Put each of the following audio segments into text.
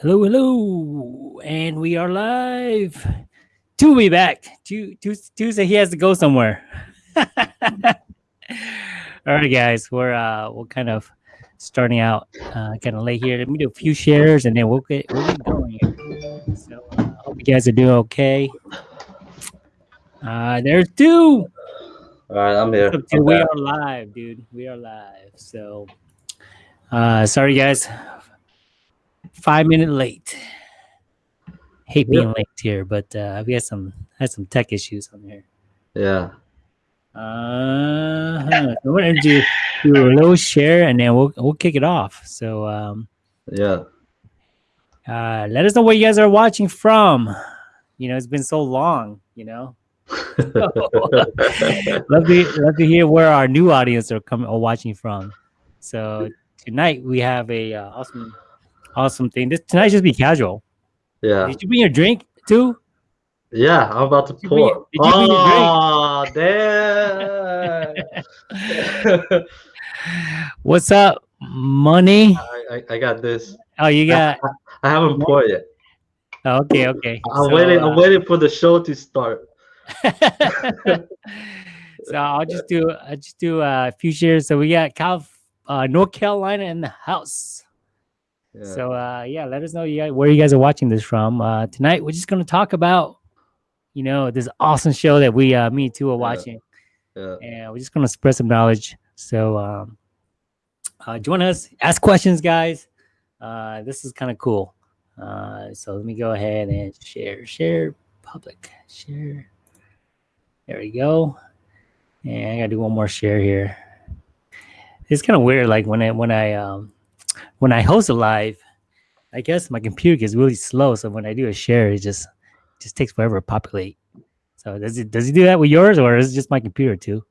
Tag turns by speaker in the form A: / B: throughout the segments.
A: Hello, hello, and we are live. To be back. Tu- Tuesday, he has to go somewhere. All right, guys, we're uh, we're kind of starting out uh, kind of late here. Let me do a few shares, and then we'll get we'll get going. Here. So, uh, hope you guys are doing okay. Uh, there's two.
B: All right, I'm here.
A: We are live, dude. We are live. So, uh, sorry, guys. Five minute late. Hate being late here, but uh, we had some had some tech issues on here.
B: Yeah.
A: Uh, huh. So we're gonna do, do a little share, and then we'll we'll kick it off. So, um,
B: Yeah.
A: uh, let us know where you guys are watching from. You know, it's been so long. You know, love to love to hear where our new audience are coming or watching from. So tonight we have a uh, awesome awesome thing. This tonight just be casual.
B: yeah.
A: Did you bring your drink too?
B: Yeah. I'm about to
A: you bring
B: pour.
A: it- did you bring your
B: oh, damn.
A: What's up, money?
B: I, I, I got this.
A: Oh, you got
B: I haven't poured yet.
A: oh, okay, okay.
B: I'm
A: So,
B: waiting.
A: uh,
B: I'm waiting for the show to start.
A: so I'll just do I just do a few shares. So we got Cal, uh, North Carolina in the house.
B: Yeah.
A: So uh, yeah, let us know you guys, where you guys are watching this from. Uh, tonight we're just gonna talk about, you know, this awesome show that we uh, me too are watching,
B: yeah.
A: and we're just gonna spread some knowledge. So um, uh, join us, ask questions, guys. Uh, this is kind of cool. Uh, so let me go ahead and share, share, public, share. There we go. And I gotta do one more share here. It's kind of weird, like when I when I um when I host a live, I guess my computer gets really slow. So when I do a share, it just just takes forever to populate. So does it does it do that with yours, or is it just my computer too?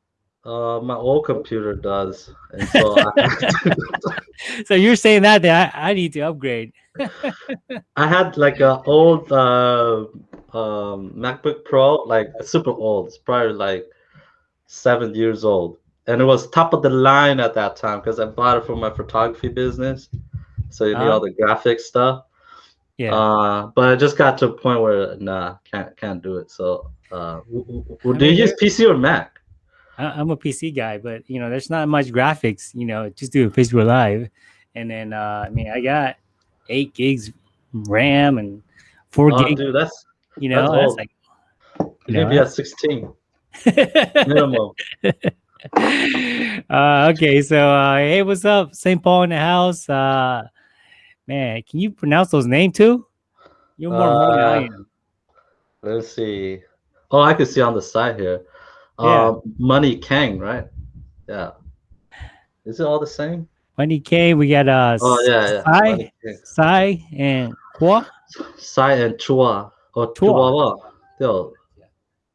B: Uh, my old computer does, and so I,
A: So you're saying that that I, I need to upgrade.
B: I had like a old uh, um, MacBook Pro, like super old. It's probably like seven years old, and it was top of the line at that time because I bought it for my photography business. So you need
A: Ah.
B: all the graphic stuff.
A: Yeah.
B: Uh, but I just got to a point where nah, can't can't do it. So, uh, w- w- do you use PC or Mac?
A: I, I'm a PC guy, but you know, there's not much graphics. You know, just do a Facebook Live, and then uh, I mean, I got eight gigs RAM and four
B: Oh,
A: gigs.
B: dude, that's
A: You know,
B: that's
A: that's, like
B: you
A: know,
B: be at 16 minimum.
A: uh, okay, so uh, hey, what's up, St. Paul in the house? Uh, man, can you pronounce those names too? You're more more than I
B: Uh,
A: am.
B: Let's see. Oh, I can see on the side here.
A: Yeah.
B: Um, Money Kang, right? Yeah. Is it all the same?
A: Money Kang. we got uh,
B: Oh yeah, yeah.
A: Sai,
B: Kang.
A: Sai, and Kwa.
B: Sai and Chua or
A: Chua.
B: Chua. Yo.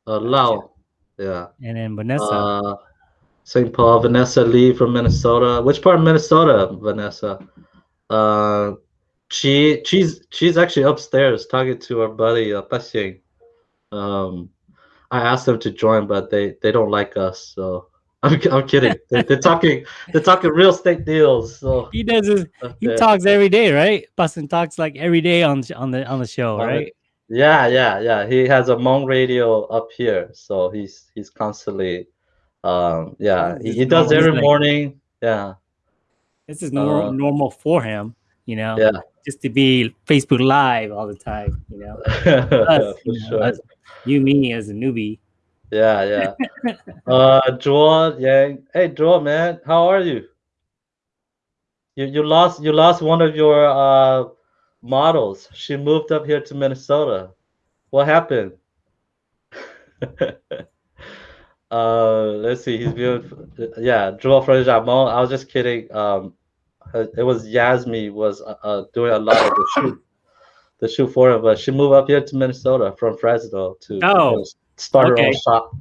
B: Uh, Lao. Yeah.
A: and then Vanessa.
B: St. Paul, Vanessa Lee from Minnesota. Which part of Minnesota, Vanessa? Uh, she she's she's actually upstairs talking to her buddy uh. Um, I asked them to join, but they they don't like us. So I'm, I'm kidding. They, they're talking they're talking real estate deals. So
A: he does his, he talks every day, right? Bustin talks like every day on on the on the show,
B: On it.
A: right?
B: yeah, yeah, yeah. He has a Hmong radio up here, so he's he's constantly, um, yeah. He, he does every
A: like-
B: morning. Yeah,
A: This is normal
B: Uh,
A: normal for him, you know.
B: yeah.
A: Just to be Facebook Live all the time, you know.
B: For
A: Us, you, know,
B: sure.
A: us- you, me as a newbie.
B: Yeah, yeah. uh, Joel Yang. Hey, Joel, man, how are you? You you lost you lost one of your uh models. She moved up here to Minnesota. What happened? uh, let's see. He's beautiful. Yeah, Joel from Jamon. I was just kidding. Um, it was Yasmi was uh, uh, doing a lot of the shoot, the shoot for her, but she moved up here to Minnesota from Fresno to
A: Oh,
B: start her own shop.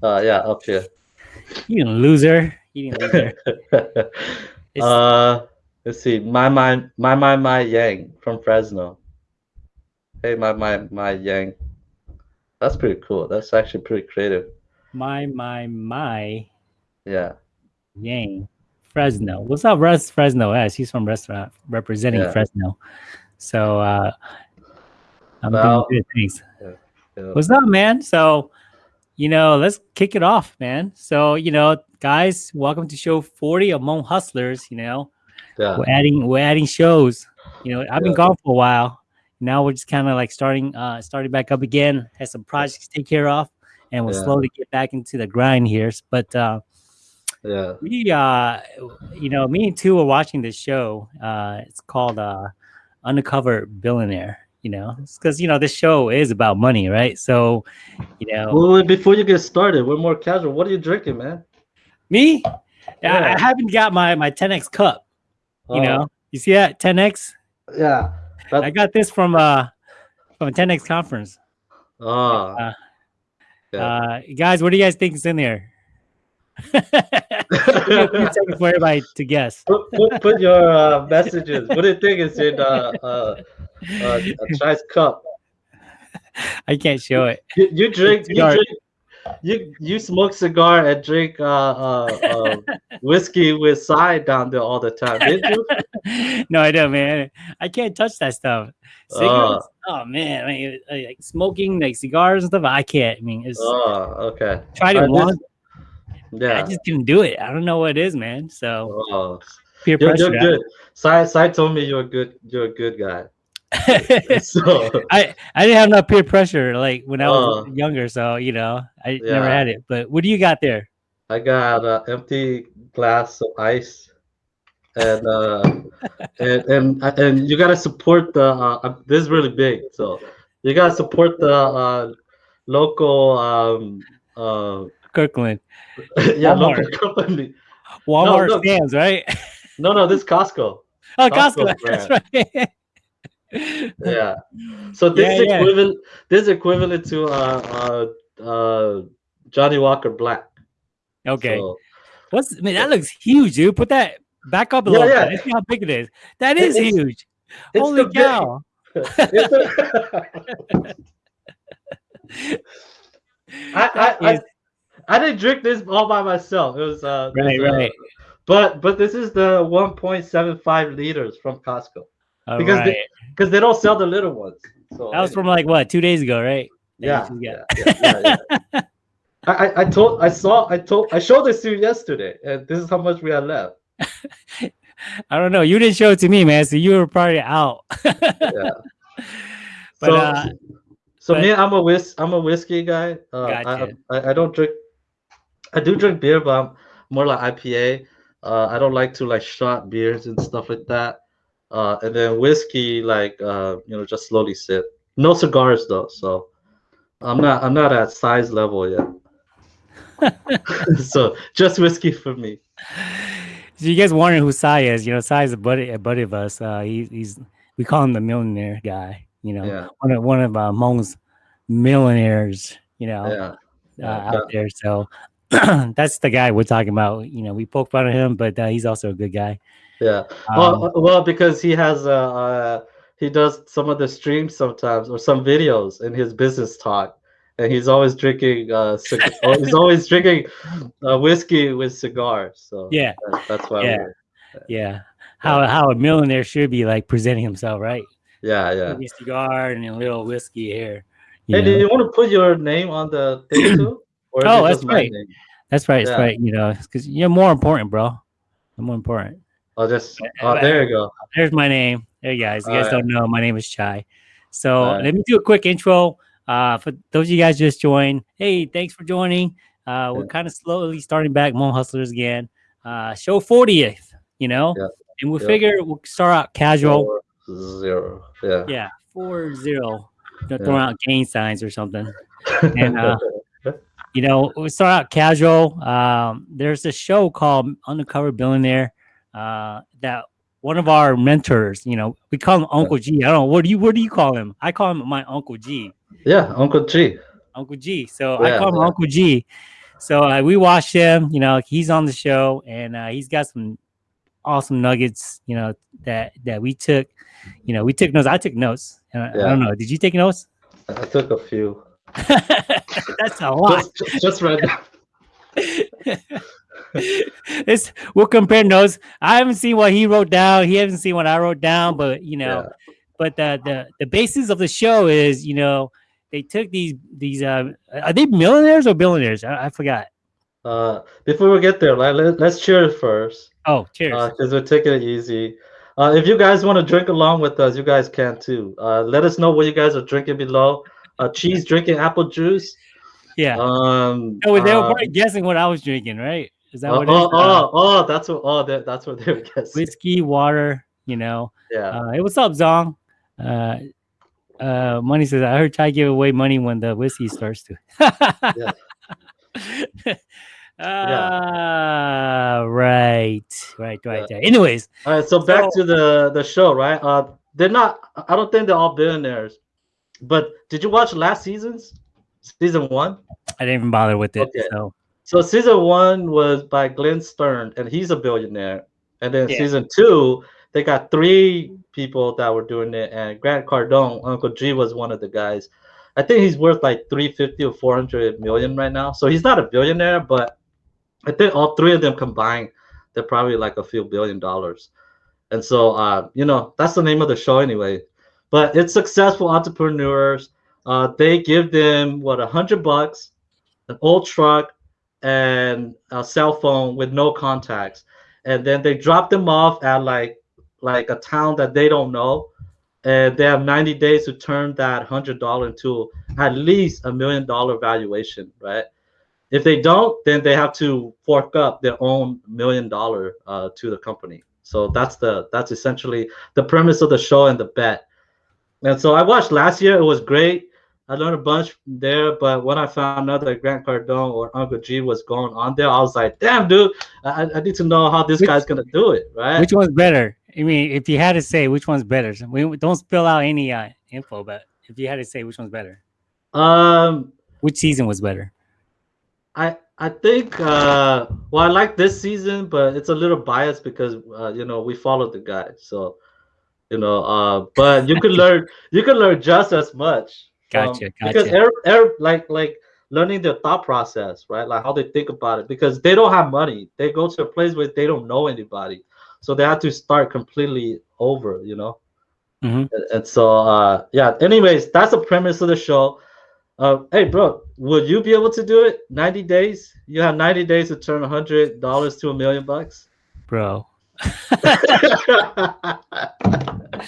B: Uh, yeah, up here.
A: You loser. You loser.
B: Uh, let's see. My my my my my Yang from Fresno. Hey, my my my Yang. That's pretty cool. That's actually pretty creative.
A: My my my
B: Yeah.
A: Yang Fresno. What's up, Russ Fresno? Yes, he's from restaurant representing
B: Yeah.
A: Fresno. So uh, I'm
B: Well,
A: doing good things.
B: Yeah.
A: What's up, man? So, you know, let's kick it off, man. So, you know, guys, welcome to show 40 of Hmong Hustlers. You know,
B: Yeah.
A: we're adding we're adding shows. You know, I've been gone for a while. Now we're just kind of like starting uh starting back up again. Had some projects to take care of, and we'll
B: Yeah.
A: slowly get back into the grind here. But uh
B: Yeah.
A: we uh you know, me and two were watching this show. Uh it's called uh Undercover Billionaire. You know, because you know this show is about money, right? So, you know,
B: Well, before you get started, we're more casual. What are you drinking, man?
A: me, I-
B: Yeah.
A: I haven't got my my 10x cup. You
B: Oh,
A: know, you see that 10x?
B: Yeah.
A: I got this from uh from a 10x conference.
B: oh.
A: Uh,
B: yeah.
A: Uh, guys, what do you guys think is in there? Give me a for everybody to guess.
B: put, put, put your uh, messages. What do you think is in uh, uh, uh, a Chai's cup?
A: I can't show it.
B: You, you drink, you drink, you you smoke cigar and drink uh, uh, uh, whiskey with side down there all the time, didn't you?
A: no, I don't, man. I can't touch that stuff.
B: Uh.
A: Cigarettes? oh man, I mean, uh, like smoking like cigars and stuff. I can't. I mean, it's
B: Oh, okay.
A: Try
B: to this-
A: once. I just couldn't do it. I don't know what it is, man. So
B: Oh,
A: peer
B: you're,
A: pressure.
B: you're good. Side Sai told me you're a good. You're a good guy. So
A: I I didn't have enough peer pressure like when I was
B: Oh.
A: younger, so you know I never had it. But what do you got there?
B: I got an empty glass of ice, and uh, and and and you gotta support the. Uh, uh, this is really big, so you gotta support the uh, local. Um, uh,
A: Kirkland,
B: yeah,
A: Walmart.
B: local company.
A: Walmart,
B: no.
A: Sam's, right?
B: No, no, this Costco.
A: Oh,
B: Costco
A: Costco. That's right.
B: Yeah. So this
A: Yeah,
B: is
A: yeah.
B: equivalent. This is equivalent to uh, uh, uh, Johnnie Walker Black.
A: Okay.
B: So,
A: What's man? That looks huge, dude. Put that back up a
B: Yeah,
A: little
B: yeah.
A: bit. Let's see how big it is. That is huge.
B: it's
A: Holy cow!
B: the- I, I, I,
A: is-
B: I didn't drink this all by myself. It was uh,
A: Right,
B: this, uh,
A: right.
B: But but this is the 1.75 liters from Costco
A: All
B: because
A: right.
B: they- because they don't sell the little ones. So
A: that was from like what two days ago, right?
B: yeah, yeah, yeah, yeah. I, I- I told I saw I told I showed this to you yesterday, and this is how much we had left.
A: I don't know. You didn't show it to me, man. So you were probably out.
B: Yeah.
A: But,
B: so
A: uh,
B: so
A: but-
B: me, I'm a whis I'm a whiskey guy. Uh,
A: Gotcha.
B: I, I I don't drink. I do drink beer, but I'm more like IPA. Uh, I don't like to like shot beers and stuff like that. Uh, and then whiskey, like uh, you know, just slowly sip. No cigars though, so I'm not I'm not at Sai's level yet. so just whiskey for me.
A: So you guys wondering who Sai is? You know, Sai is a buddy, a buddy of us. Uh, he, he's we call him the millionaire guy. You know,
B: Yeah,
A: one of one of uh, Hmong's millionaires. You know,
B: yeah,
A: uh,
B: yeah,
A: out there. So that's the guy we're talking about. You know, we poke fun of him, but uh, he's also a good guy.
B: Yeah.
A: Um,
B: well, well, because he has uh, uh he does some of the streams sometimes or some videos in his business talk, and he's always drinking uh oh, he's always drinking uh, whiskey with cigars. So
A: yeah,
B: that- that's why.
A: Yeah.
B: we're-
A: yeah. How how a millionaire should be like presenting himself, right?
B: yeah, yeah.
A: A cigar and a little whiskey here. you
B: Hey,
A: know?
B: do you want to put your name on the thing too? Or
A: Oh, that's right. That's right. That's
B: Yeah.
A: right. You know, because you're more important, bro. You're more important.
B: Oh, just oh, there you go.
A: There's my name. There, you guys. You guys don't know. My name is Chai. So
B: Alright.
A: let me do a quick intro. Uh, for those of you guys just joined, hey, thanks for joining. Uh, we're
B: Yeah.
A: kind of slowly starting back Hmong Hustlers again. Uh, show 40th, you know,
B: Yeah.
A: and we
B: Yeah.
A: figure we'll start out casual.
B: Four, zero. Yeah.
A: Yeah, four zero. Don't
B: Yeah.
A: throw out gain signs or something. And, uh, you know, we start out casual. Um, there's a show called Undercover Billionaire uh, that one of our mentors, you know, we call him Uncle G. I don't know what do you what do you call him? I call him my Uncle G,
B: yeah, Uncle G.
A: Uncle G. So I call him
B: yeah.
A: Uncle G. So uh, we watched him. You know, he's on the show and uh, he's got some awesome nuggets. You know that that we took. You know, we took notes. I took notes. Uh, I
B: Yeah.
A: don't know. Did you take notes?
B: I took a few.
A: That's a lot.
B: Just, just read.
A: it's we'll compare notes. I haven't seen what he wrote down. He hasn't seen what I wrote down, but you know,
B: Yeah.
A: but the the the basis of the show is you know they took these these uh are they millionaires or billionaires? I, I forgot.
B: Uh, before we get there, let, let, us cheers first.
A: Oh, cheers!
B: Because uh, we're taking it easy. Uh, if you guys want to drink along with us, you guys can too. Uh, let us know what you guys are drinking below. Uh, cheese drinking apple juice.
A: Yeah.
B: Um.
A: Oh, they were probably guessing what I was drinking, right? Is that
B: uh,
A: what?
B: Oh, oh, oh, that's what. Oh, that, that's what they were guessing.
A: Whiskey, water. You know.
B: Yeah.
A: Uh, hey, what's up, Zong? Uh, uh, money says I heard Chai give away money when the whiskey starts to. yeah. Uh, right, right, right, yeah. Anyways,
B: all right. So back so, to the the show, right? Uh, they're not. I don't think they're all billionaires. But did you watch last season's season one?
A: I didn't even bother with it. Okay. So.
B: So season one was by Glenn Stern, and he's a billionaire. And then yeah. season two, they got three people that were doing it, and Grant Cardone, Uncle G, was one of the guys. I think he's worth like 350 or 400 million right now. So he's not a billionaire, but I think all three of them combined, they're probably like a few billion dollars. And so, uh, you know, that's the name of the show anyway. But it's successful entrepreneurs. Uh, they give them what a hundred bucks, an old truck, and a cell phone with no contacts, and then they drop them off at like like a town that they don't know, and they have 90 days to turn that hundred dollar into at least a million dollar valuation, right? If they don't, then they have to fork up their own million dollar uh, to the company. So that's the that's essentially the premise of the show and the bet. And so I watched last year; it was great. I learned a bunch there, but when I found out that Grant Cardone or Uncle G was going on there, I was like, "Damn, dude! I, I need to know how this which, guy's gonna do it." Right?
A: Which one's better? I mean, if you had to say which one's better, we don't spill out any uh, info, but if you had to say which one's better,
B: um,
A: which season was better?
B: I I think uh well I like this season, but it's a little biased because uh, you know we followed the guy, so you know uh but you could learn you can learn just as much.
A: Gotcha, gotcha.
B: Because like like learning their thought process, right? Like how they think about it, because they don't have money. They go to a place where they don't know anybody, so they have to start completely over, you know.
A: Mm-hmm.
B: And, and, so uh yeah. Anyways, that's the premise of the show. Uh, hey, bro, would you be able to do it? 90 days? You have 90 days to turn $100 to a million bucks?
A: Bro.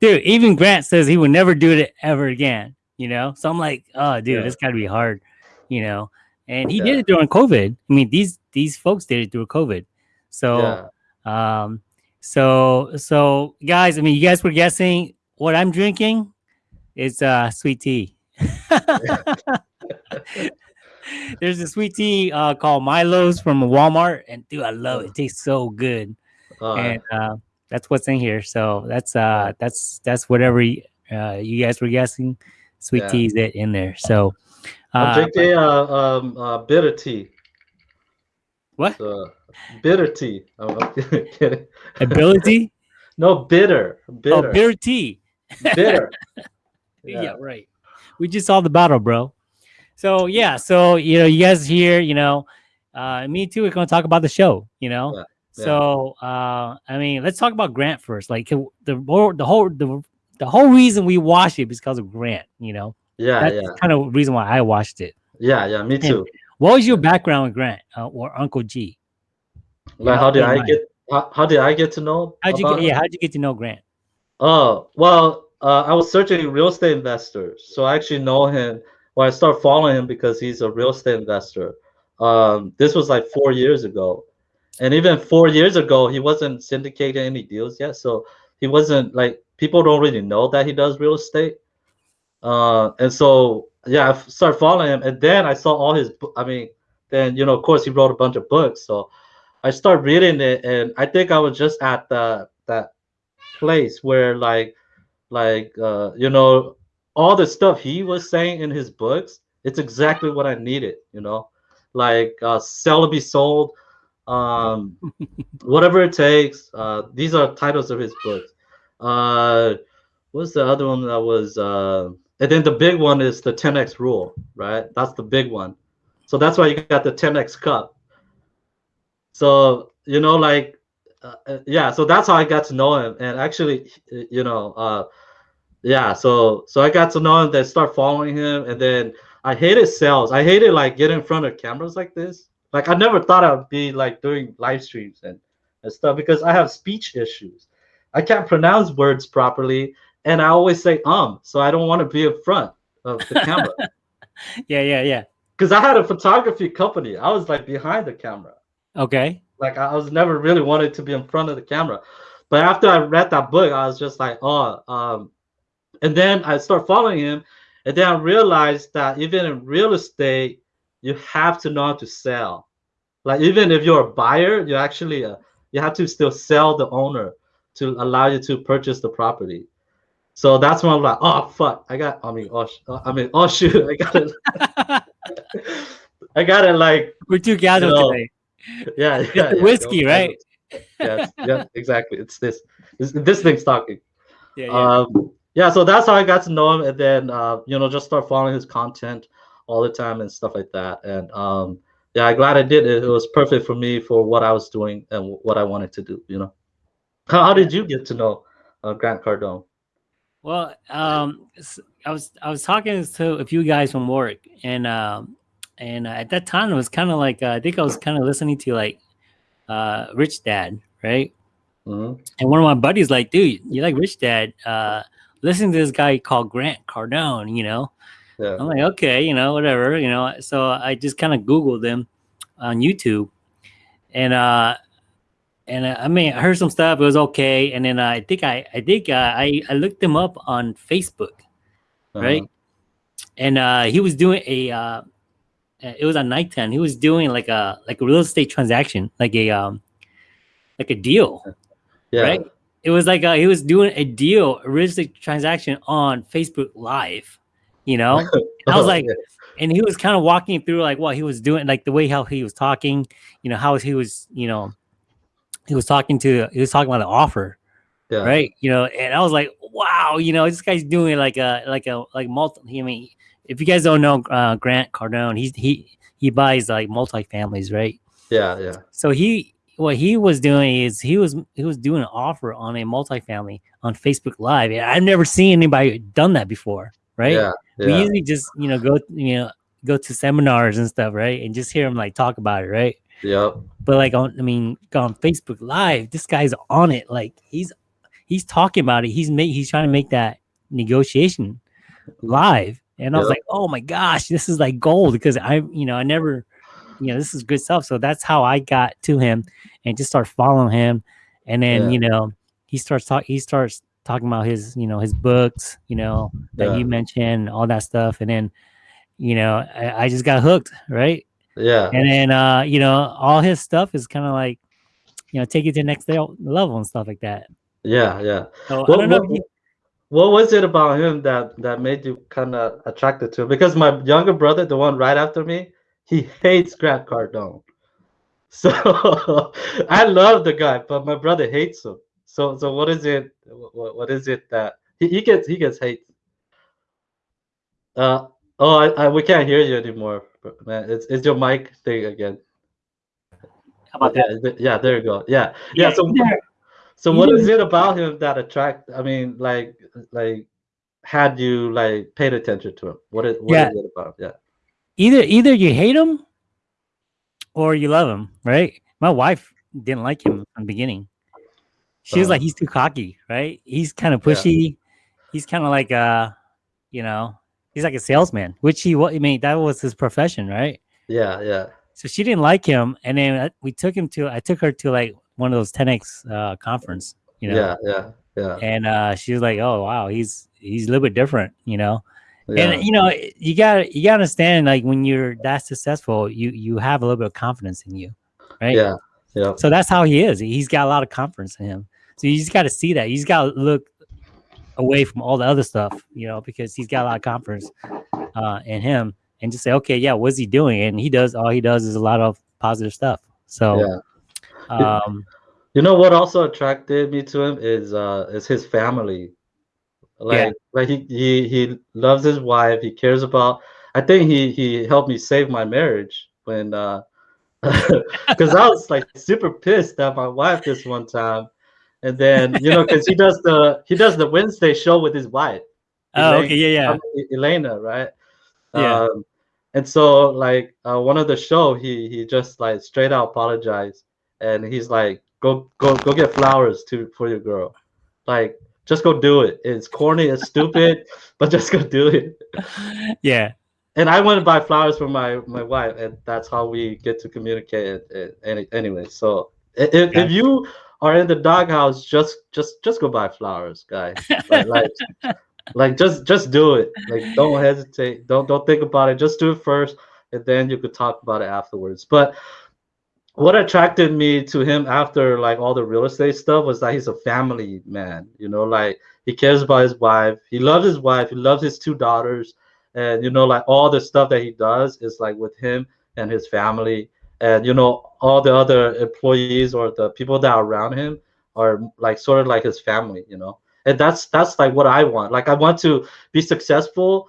A: dude, even Grant says he would never do it ever again, you know? So I'm like, oh, dude, yeah. it's got to be hard, you know? And he yeah. did it during COVID. I mean, these these folks did it through COVID. So, yeah. um, so, so guys, I mean, you guys were guessing what I'm drinking. is uh, sweet tea. There's a sweet tea uh, called Milo's from Walmart, and dude, I love it. It tastes so good, uh, and uh, that's what's in here. So that's uh, that's that's whatever you, uh, you guys were guessing. Sweet yeah. tea is it in there. So
B: I'm uh, drinking uh, um, uh, bitter tea.
A: What?
B: So, bitter tea.
A: Ability?
B: no, bitter. Bitter.
A: Oh, bitter tea.
B: bitter.
A: Yeah. yeah, right we just saw the battle, bro. So yeah, so you know, you guys here, you know, uh, me too. We're gonna talk about the show, you know. Yeah, yeah. So uh, I mean, let's talk about Grant first. Like the the whole the the whole reason we watched it is because of Grant. You know.
B: Yeah,
A: That's
B: yeah.
A: kind of reason why I watched it.
B: Yeah, yeah, me too. And
A: what was your background with Grant uh, or Uncle G?
B: Like, how did I get? How, how, did I get to know?
A: How'd you get? Him? Yeah, how'd you get to know Grant?
B: Oh well, uh, I was searching real estate investors, so I actually know him. Well, I started following him because he's a real estate investor. Um, this was like four years ago, and even four years ago, he wasn't syndicating any deals yet. So he wasn't like people don't really know that he does real estate. Uh, and so yeah, I started following him, and then I saw all his. I mean, then you know, of course, he wrote a bunch of books. So I started reading it, and I think I was just at the that place where like like uh, you know all the stuff he was saying in his books it's exactly what i needed you know like uh, sell to be sold um, whatever it takes uh, these are titles of his books uh, what's the other one that was uh, and then the big one is the 10x rule right that's the big one so that's why you got the 10x cup so you know like uh, uh, yeah so that's how i got to know him and actually you know uh yeah, so so I got to know him, then start following him, and then I hated sales. I hated like getting in front of cameras like this. Like I never thought I'd be like doing live streams and, and stuff because I have speech issues. I can't pronounce words properly, and I always say um, so I don't want to be in front of the camera.
A: yeah, yeah, yeah.
B: Because I had a photography company. I was like behind the camera.
A: Okay.
B: Like I was never really wanted to be in front of the camera. But after I read that book, I was just like, oh, um, and then I start following him, and then I realized that even in real estate, you have to know how to sell. Like even if you're a buyer, you actually uh, you have to still sell the owner to allow you to purchase the property. So that's when I'm like, oh fuck, I got. I mean, oh, I mean, oh shoot, I got it. I got it. Like
A: we're too gathered you know, today.
B: Yeah,
A: yeah,
B: yeah
A: whiskey,
B: no,
A: right?
B: Yes, yeah, exactly. It's this. This, this thing's talking.
A: Yeah, yeah.
B: Um, yeah. So that's how I got to know him, and then uh, you know, just start following his content all the time and stuff like that. And um, yeah, I'm glad I did it. It was perfect for me for what I was doing and what I wanted to do. You know, how, how did you get to know uh, Grant Cardone?
A: Well, um, I was I was talking to a few guys from work, and um, and at that time it was kind of like uh, I think I was kind of listening to like uh, Rich Dad, right?
B: Mm-hmm.
A: And one of my buddies like, dude, you like Rich Dad? Uh, listen to this guy called Grant Cardone, you know.
B: Yeah.
A: I'm like, okay, you know, whatever, you know. So I just kind of Googled him on YouTube, and uh, and uh, I mean, I heard some stuff. It was okay, and then uh, I think I I think uh, I I looked him up on Facebook, uh-huh. right? And uh, he was doing a uh, it was on night ten. He was doing like a like a real estate transaction, like a um like a deal,
B: yeah.
A: right? It was like a, he was doing a deal, a real estate transaction on Facebook Live, you know. I was oh, like, yeah. and he was kind of walking through like what he was doing, like the way how he was talking, you know, how he was, you know, he was talking to he was talking about the offer,
B: yeah.
A: right? You know, and I was like, wow, you know, this guy's doing like a like a like multi. I mean, if you guys don't know uh, Grant Cardone, he's he he buys like multi families, right?
B: Yeah, yeah.
A: So he what he was doing is he was he was doing an offer on a multifamily on Facebook Live. I've never seen anybody done that before, right?
B: Yeah, yeah.
A: We usually just you know go you know go to seminars and stuff, right? And just hear him like talk about it, right?
B: Yep.
A: But like on, I mean, on Facebook Live, this guy's on it. Like he's he's talking about it. He's make he's trying to make that negotiation live. And I was like, oh my gosh, this is like gold because I, you know, I never, you know, this is good stuff. So that's how I got to him and just start following him. And then, yeah. you know, he starts talking, he starts talking about his, you know, his books, you know, that yeah. you mentioned, all that stuff. And then, you know, I, I just got hooked, right?
B: Yeah.
A: And then uh, you know, all his stuff is kind of like, you know, take it to the next level and stuff like that.
B: Yeah, yeah.
A: So what, I don't know.
B: What, what was it about him that that made you kind of attracted to him? Because my younger brother, the one right after me, he hates Grant Cardone. So I love the guy, but my brother hates him. So so what is it? What, what is it that he, he gets he gets hate? Uh oh, I, I, we can't hear you anymore man. It's it's your mic thing again.
A: How about
B: yeah, that? Yeah, there you go. Yeah, yeah. yeah so, so what is it about him that attract? I mean, like, like, had you like paid attention to him? What is what yeah. is it about? Yeah.
A: Either either you hate him or you love him, right? My wife didn't like him from the beginning. She was like, uh-huh. he's too cocky, right? He's kind of pushy. Yeah. He's kind of like uh, you know, he's like a salesman, which he what I mean that was his profession, right?
B: Yeah, yeah.
A: So she didn't like him, and then uh, we took him to I took her to like one of those 10x uh, conference, you know.
B: Yeah, yeah, yeah.
A: And uh, she was like, "Oh wow, he's he's a little bit different," you know. Yeah. And you know, you got you got to understand like when you're that successful, you you have a little bit of confidence in you, right?
B: Yeah, yeah.
A: So that's how he is. He's got a lot of confidence in him. So you just got to see that. You just got to look away from all the other stuff, you know, because he's got a lot of confidence uh, in him and just say, okay, yeah, what's he doing? And he does, all he does is a lot of positive stuff. So,
B: yeah. um, you know what also attracted me to him is uh is his family. Like yeah. like he, he he loves his wife, he cares about I think he he helped me save my marriage when uh because I was like super pissed at my wife this one time and then you know because he does the he does the wednesday show with his wife
A: Oh, okay, yeah, yeah.
B: Elena, right?
A: Yeah.
B: Um, and so like uh, one of the show, he he just like straight out apologized, and he's like, go go go get flowers to for your girl, like just go do it. It's corny, it's stupid, but just go do it.
A: yeah.
B: And I went to buy flowers for my my wife, and that's how we get to communicate. Any anyway, so if,
A: Okay.
B: if you are in the doghouse, just just just go buy flowers, guys. Like, like like just just do it. Like don't hesitate. Don't don't think about it. Just do it first and then you could talk about it afterwards. But what attracted me to him after like all the real estate stuff was that he's a family man you know like he cares about his wife. He loves his wife. He loves his two daughters. And you know like all the stuff that he does is like with him and his family and you know all the other employees or the people that are around him are like sort of like his family you know? And that's that's like what i want. Like i want to be successful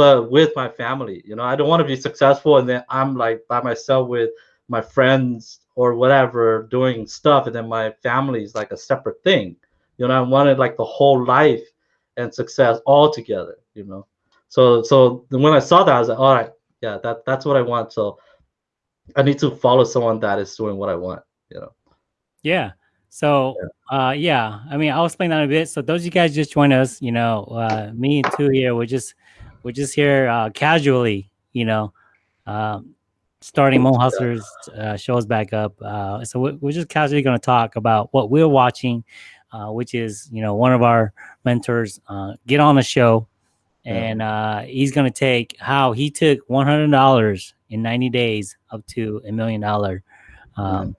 B: but with my family you know? I don't want to be successful and then i'm like by myself with my friends or whatever doing stuff and then my family is like a separate thing. You know i wanted like the whole life and success all together you know? So so when i saw that i was like all right. Yeah that that's what i want. So i need to follow someone that is doing what i want you know
A: Yeah. So, uh, yeah, I mean, I'll explain that a bit. So, those of you guys just join us, you know, uh, me and two here, we're just, we're just here uh, casually, you know, um, starting Hmong Hustlers uh, shows back up. Uh, so, we're, we're just casually going to talk about what we're watching, uh, which is, you know, one of our mentors uh, get on the show,
B: Yeah.
A: and uh, he's going to take how he took one hundred dollars in ninety days up to a million dollar. Um,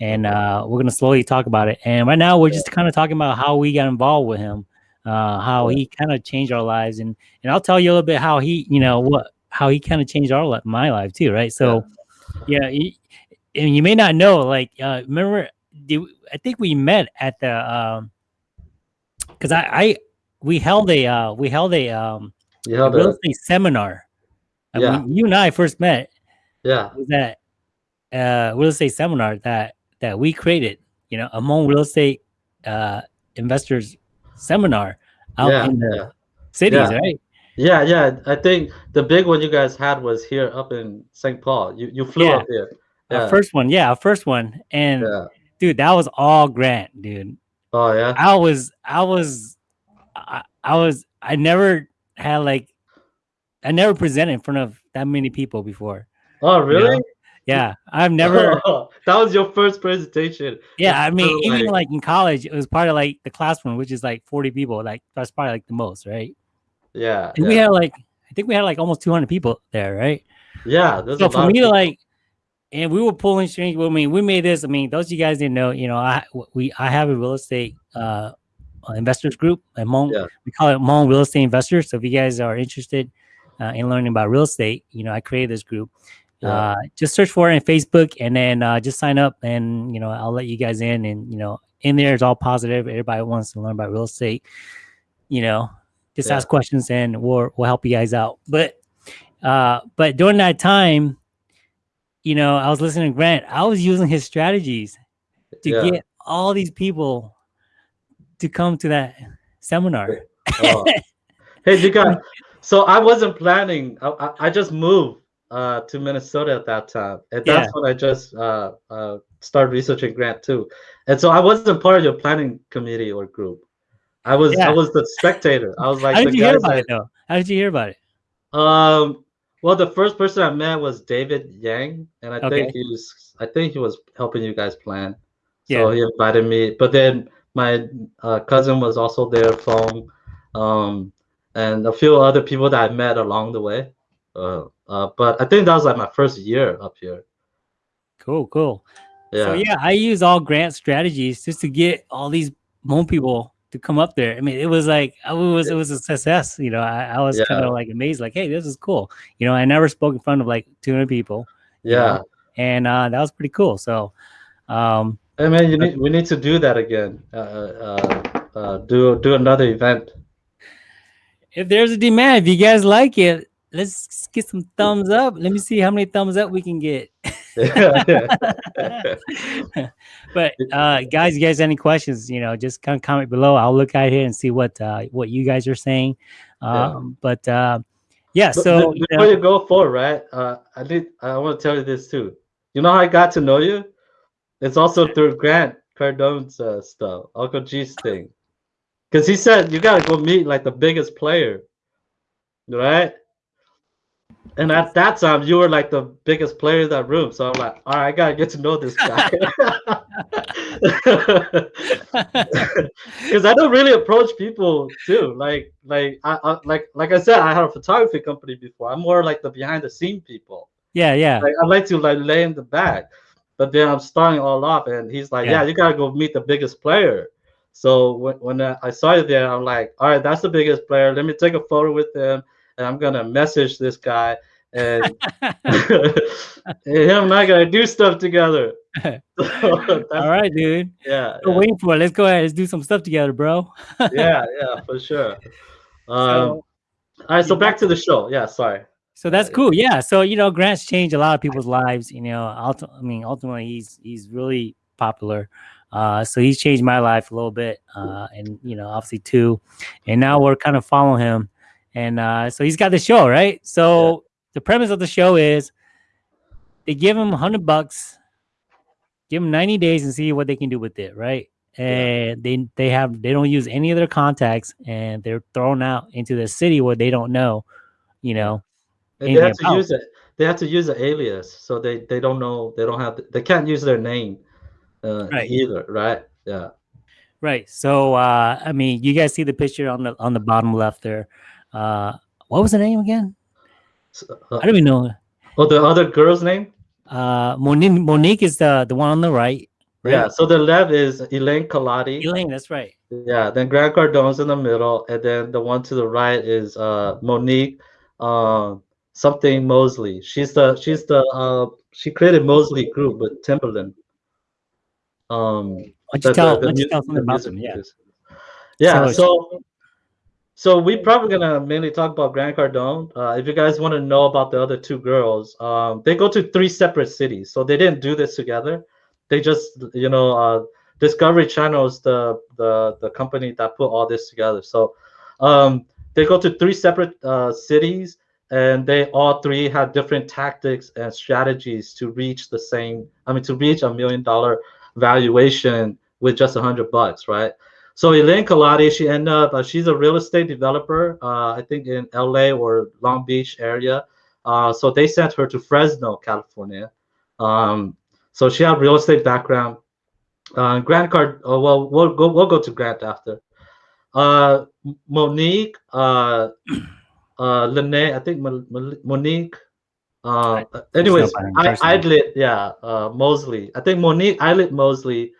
A: and uh, we're gonna slowly talk about it. And right now, we're just kind of talking about how we got involved with him, uh, how he kind of changed our lives, and and I'll tell you a little bit how he, you know, what how he kind of changed our my life too, right? So, yeah, he- and you may not know, like, uh, remember, do, I think we met at the, um, because I, I we held a uh, we held a um
B: you
A: a real estate seminar. Uh,
B: Yeah.
A: when you and I first met
B: yeah
A: was that uh real estate seminar that that we created you know among real estate uh investors seminar out
B: Yeah,
A: in the
B: yeah.
A: cities
B: Yeah.
A: right
B: Yeah, yeah. I think the big one you guys had was here up in St. Paul. You you flew up here. yeah.
A: our first one yeah our first one and dude that was all grant dude
B: Oh yeah.
A: i was i was I, I was i never had like i never presented in front of that many people before
B: Oh really?
A: yeah i've never
B: that was your first presentation.
A: Yeah, I mean,
B: kinda
A: even
B: like-
A: like in college, it was part of like the classroom, which is like 40 people. Like that's probably like the most, right?
B: Yeah.
A: And
B: yeah.
A: we had like, I think we had like almost 200 people there, right?
B: yeah.
A: So for me to like, and we were pulling strings. Well, I mean, we made this. I mean, those of you guys didn't know, you know, I we I have a real estate uh uh, investors group at Hmong.
B: Yeah.
A: We call it Hmong Real Estate Investors. So if you guys are interested uh, in learning about real estate, you know, I created this group.
B: Yeah.
A: Uh, just search for it on Facebook and then uh, just sign up and you know I'll let you guys in and you know in there it's all positive. Everybody wants to learn about real estate. You know, just
B: Yeah.
A: ask questions and we'll we'll help you guys out. But uh, but during that time, you know, I was listening to Grant. I was using his strategies to
B: Yeah.
A: get all these people to come to that seminar.
B: Oh. hey, you got. So I wasn't planning. I, I, I just moved uh, to Minnesota at that time, and that's
A: Yeah.
B: when I just uh, uh, started researching Grant too. And so I wasn't part of your planning committee or group. I was
A: Yeah.
B: I was the spectator. I was like
A: How
B: the
A: did you hear about
B: that-
A: it though? How did you hear about it?
B: Um. Well, the first person I met was David Yang, and I
A: Okay.
B: think he was. I think he was helping you guys plan.
A: Yeah.
B: So he invited me, but then my uh, cousin was also there, phone, um, and a few other people that I met along the way. Uh, uh, but I think that was like my first year up here.
A: Cool, cool.
B: Yeah.
A: So yeah, I use all grant strategies just to get all these Hmong people to come up there. I mean, it was like I was it was a success. You know, I, I was
B: Yeah.
A: kind of like amazed, like, hey, this is cool. You know, I never spoke in front of like 200 people, you
B: yeah.
A: know? and uh, that was pretty cool. So, um,
B: Hey man, you need we need to do that again. Uh, uh, uh, do do another event.
A: if there's a demand, if you guys like it, let's get some thumbs up. Let me see how many thumbs up we can get. but uh, guys, you guys, any questions? You know, just of comment below. I'll look out here and see what uh, what you guys are saying. Um, yeah. But uh, yeah, so
B: before you, know, you go forward, right? Uh, I did. I want to tell you this too. You know how I got to know you? It's also through Grant Cardone's uh, stuff, Uncle G's thing, because he said you gotta go meet like the biggest player, right? And at that time, you were like the biggest player in that room. So I'm like, all right, I gotta get to know this guy. Because I don't really approach people too. Like, like, I, I, like, like I said, I had a photography company before. I'm more like the behind the scene people.
A: Yeah, yeah.
B: Like, I like to like lay in the back, but then I'm starting all up, and he's like, yeah, yeah you gotta go meet the biggest player. So when, when I saw you there, I'm like, all right, that's the biggest player. Let me take a photo with him and I'm gonna message this guy and, and him and I gotta do stuff together.
A: So All right, dude.
B: Yeah,
A: yeah. waiting for it. Let's go ahead. Let's do some stuff together, bro.
B: yeah, yeah, for sure. Um, so, all right, so back to the show. Yeah, sorry.
A: So that's cool. Yeah. So you know, Grant's changed a lot of people's lives. You know, I mean, ultimately, he's he's really popular. Uh, so he's changed my life a little bit, uh, and you know, obviously too. And now we're kind of following him and uh, so he's got the show, right? So yeah. the premise of the show is they give him 100 bucks, give him 90 days and see what they can do with it, right? And yeah. they they have they don't use any of their contacts and they're thrown out into the city where they don't know, you know.
B: And they have to use it. They have to use an alias, so they they don't know. They don't have. They can't use their name uh, right. either, right? Yeah.
A: Right. So uh, I mean, you guys see the picture on the on the bottom left there. Uh, what was the name again? Uh, I don't even know.
B: Oh, the other girl's name?
A: Uh, Monique. Monique is the the one on the right.
B: right? Yeah. So the left is Elaine Culotti.
A: Elaine, that's right.
B: Yeah. Then Grant Cardone's in the middle, and then the one to the right is uh Monique, uh, something Mosley. She's the she's the uh she created Mosley Group with Timbaland. Um,
A: why don't you tell, the, the, you tell something about them? Yeah.
B: Yeah. So, so so we're probably gonna mainly talk about Grant Cardone. Uh, if you guys want to know about the other two girls, um, they go to three separate cities, so they didn't do this together. They just, you know, uh, Discovery Channel is the the the company that put all this together. So um, they go to three separate uh, cities, and they all three have different tactics and strategies to reach the same. I mean, to reach a million dollar valuation with just a hundred bucks, right? So Elaine Culotti, she ended up, uh, she's a real estate developer, uh, I think in LA or Long Beach area. Uh, so they sent her to Fresno, California. Um, so she had real estate background. Uh, Grant Card, oh, well, we'll go, we'll go to Grant after. Uh, Monique, uh, uh, Lene, I think Monique, uh, anyways, I, Idlett, yeah, uh, Mosley. I think Monique Idlett Mosley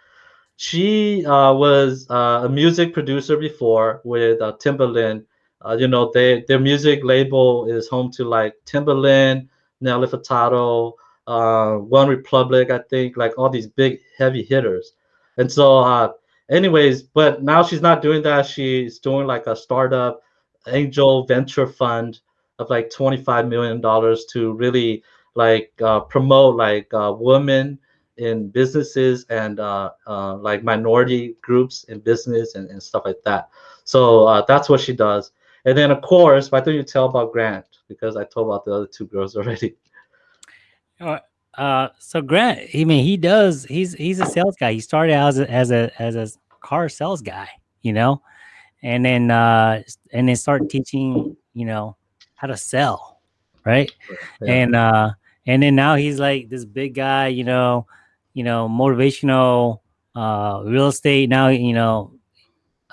B: she uh, was uh, a music producer before with uh, Timbaland. Uh, you know, they, their music label is home to like Timbaland, Nelly Furtado, uh, One Republic, I think, like all these big heavy hitters. And so, uh, anyways, but now she's not doing that. She's doing like a startup angel venture fund of like $25 million to really like promote like women in businesses and uh, uh, like minority groups in business and, and stuff like that. So uh, that's what she does. And then of course, why don't you tell about Grant? Because I told about the other two girls already.
A: Uh, uh, so Grant, I mean, he does. He's he's a sales guy. He started as a as a as a car sales guy, you know, and then uh, and then start teaching, you know, how to sell, right? Yeah. And uh, and then now he's like this big guy, you know, you know, motivational uh, real estate. Now, you know,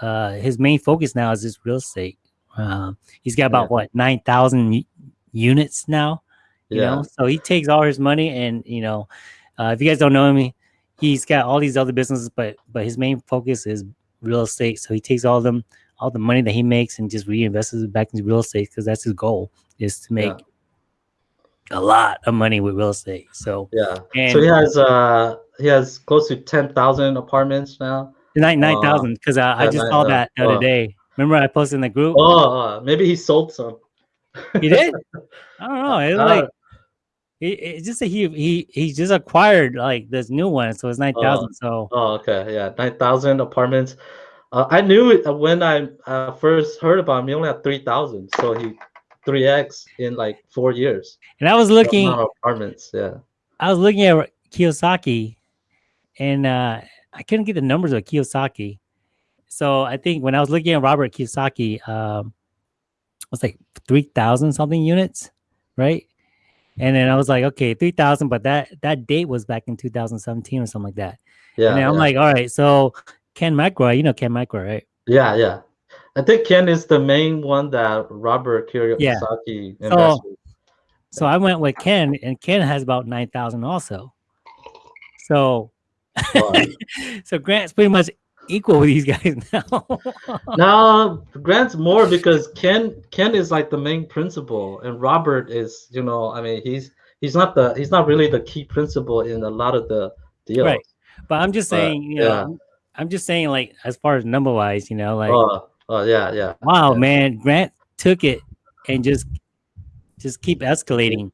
A: uh, his main focus now is this real estate. Uh, he's got about yeah. what nine thousand units now. You yeah. know, so he takes all his money, and you know, uh, if you guys don't know him, he's got all these other businesses, but but his main focus is real estate. So he takes all them all the money that he makes and just reinvests it back into real estate because that's his goal is to make yeah a lot of money with real estate. So
B: yeah, and so he has uh he has close to ten thousand apartments now.
A: Nine nine thousand because uh, I just saw that the other uh, day. Remember I posted in the group.
B: Oh, uh, maybe he sold some.
A: He did. I don't know. It was like It, it's just that he he he just acquired like this new one, so it's nine thousand. so
B: Oh, okay, yeah, nine thousand apartments. Uh, I knew it uh, when I uh, first heard about him. He only had three thousand, so he three x in like four years.
A: and I was looking,
B: apartments, yeah.
A: I was looking at Kiyosaki, and uh, I couldn't get the numbers of Kiyosaki. So I think when I was looking at Robert Kiyosaki, um, it was like three thousand something units, right? And then I was like, okay, three thousand, but that that date was back in 2017 or something like that.
B: Yeah,
A: and then I'm
B: yeah.
A: like, all right, so Ken McElroy, you know Ken McElroy, right?
B: yeah, yeah. I think Ken is the main one that Robert Kiyosaki
A: Yeah.
B: invested. with.
A: So I went with Ken, and Ken has about nine thousand also. So,
B: Wow.
A: so Grant's pretty much equal with these guys now.
B: now Grant's more because Ken Ken is like the main principal, and Robert is, you know, I mean, he's he's not the he's not really the key principal in a lot of the deals.
A: Right. but I'm just
B: But,
A: saying, you know, I'm just saying, like as far as number wise, you know, like
B: Oh, oh yeah, yeah.
A: wow,
B: yeah.
A: man, Grant took it and just just keep escalating,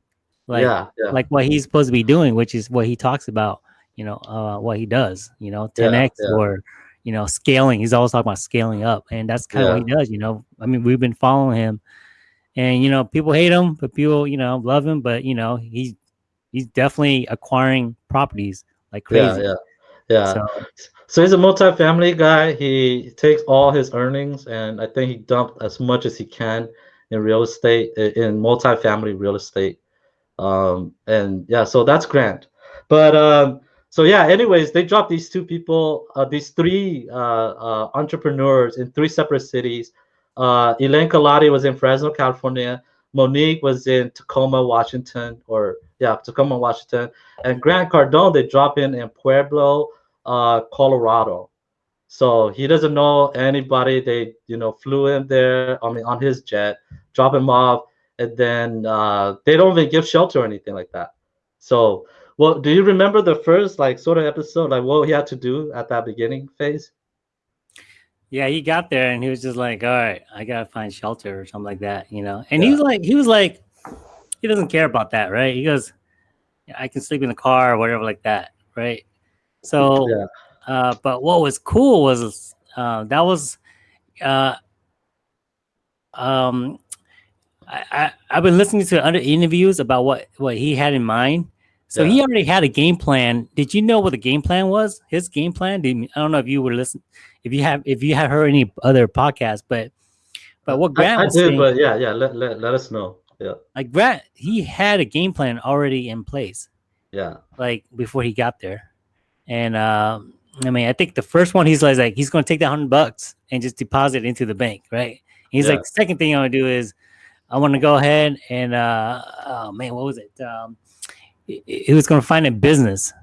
A: like
B: yeah, yeah.
A: like what he's supposed to be doing, which is what he talks about, you know, uh, what he does, you know,
B: Yeah,
A: 10x
B: yeah.
A: or you know, scaling. He's always talking about scaling up, and that's kind of what he does. You know, I mean, we've been following him, and you know, people hate him, but people, you know, love him. But you know, he's he's definitely acquiring properties like crazy.
B: Yeah, yeah, yeah.
A: So
B: So he's a multi-family guy. He takes all his earnings, and I think he dumped as much as he can in real estate, in multi-family real estate. Um, and yeah, so that's Grant. But um, so yeah. Anyways, they dropped these two people, uh, these three uh, uh, entrepreneurs in three separate cities. Uh, Elaine Culotti was in Fresno, California. Monique was in Tacoma, Washington, or yeah, Tacoma, Washington. And Grant Cardone, they drop in in Pueblo, uh, Colorado. So he doesn't know anybody. They, you know, flew him there. I mean, on his jet, drop him off, and then uh, they don't even give shelter or anything like that. So, well, do you remember the first like sort of episode, like what he had to do at that beginning phase?
A: yeah, he got there and he was just like, "All right, I gotta find shelter or something like that," you know. And
B: Yeah.
A: he was like, he was like, he doesn't care about that, right? He goes, "I can sleep in the car or whatever like that," right? So,
B: Yeah.
A: uh, but what was cool was uh, that was, uh, um, I, I I've been listening to other interviews about what what he had in mind. So he already had a game plan. Did you know what the game plan was? His game plan. Did, I don't know if you were listening, if you have if you have heard any other podcasts, but but what Grant
B: I, I did,
A: saying,
B: but yeah, yeah. Let, let, let us know. Yeah,
A: like Grant, he had a game plan already in place,
B: yeah,
A: like before he got there. And um, I mean, I think the first one he's like, like he's going to take that hundred bucks and just deposit it into the bank, right? He's
B: Yeah.
A: like, second thing I want to do is I want to go ahead and uh, oh man, what was it? Um, he, he was going to find a business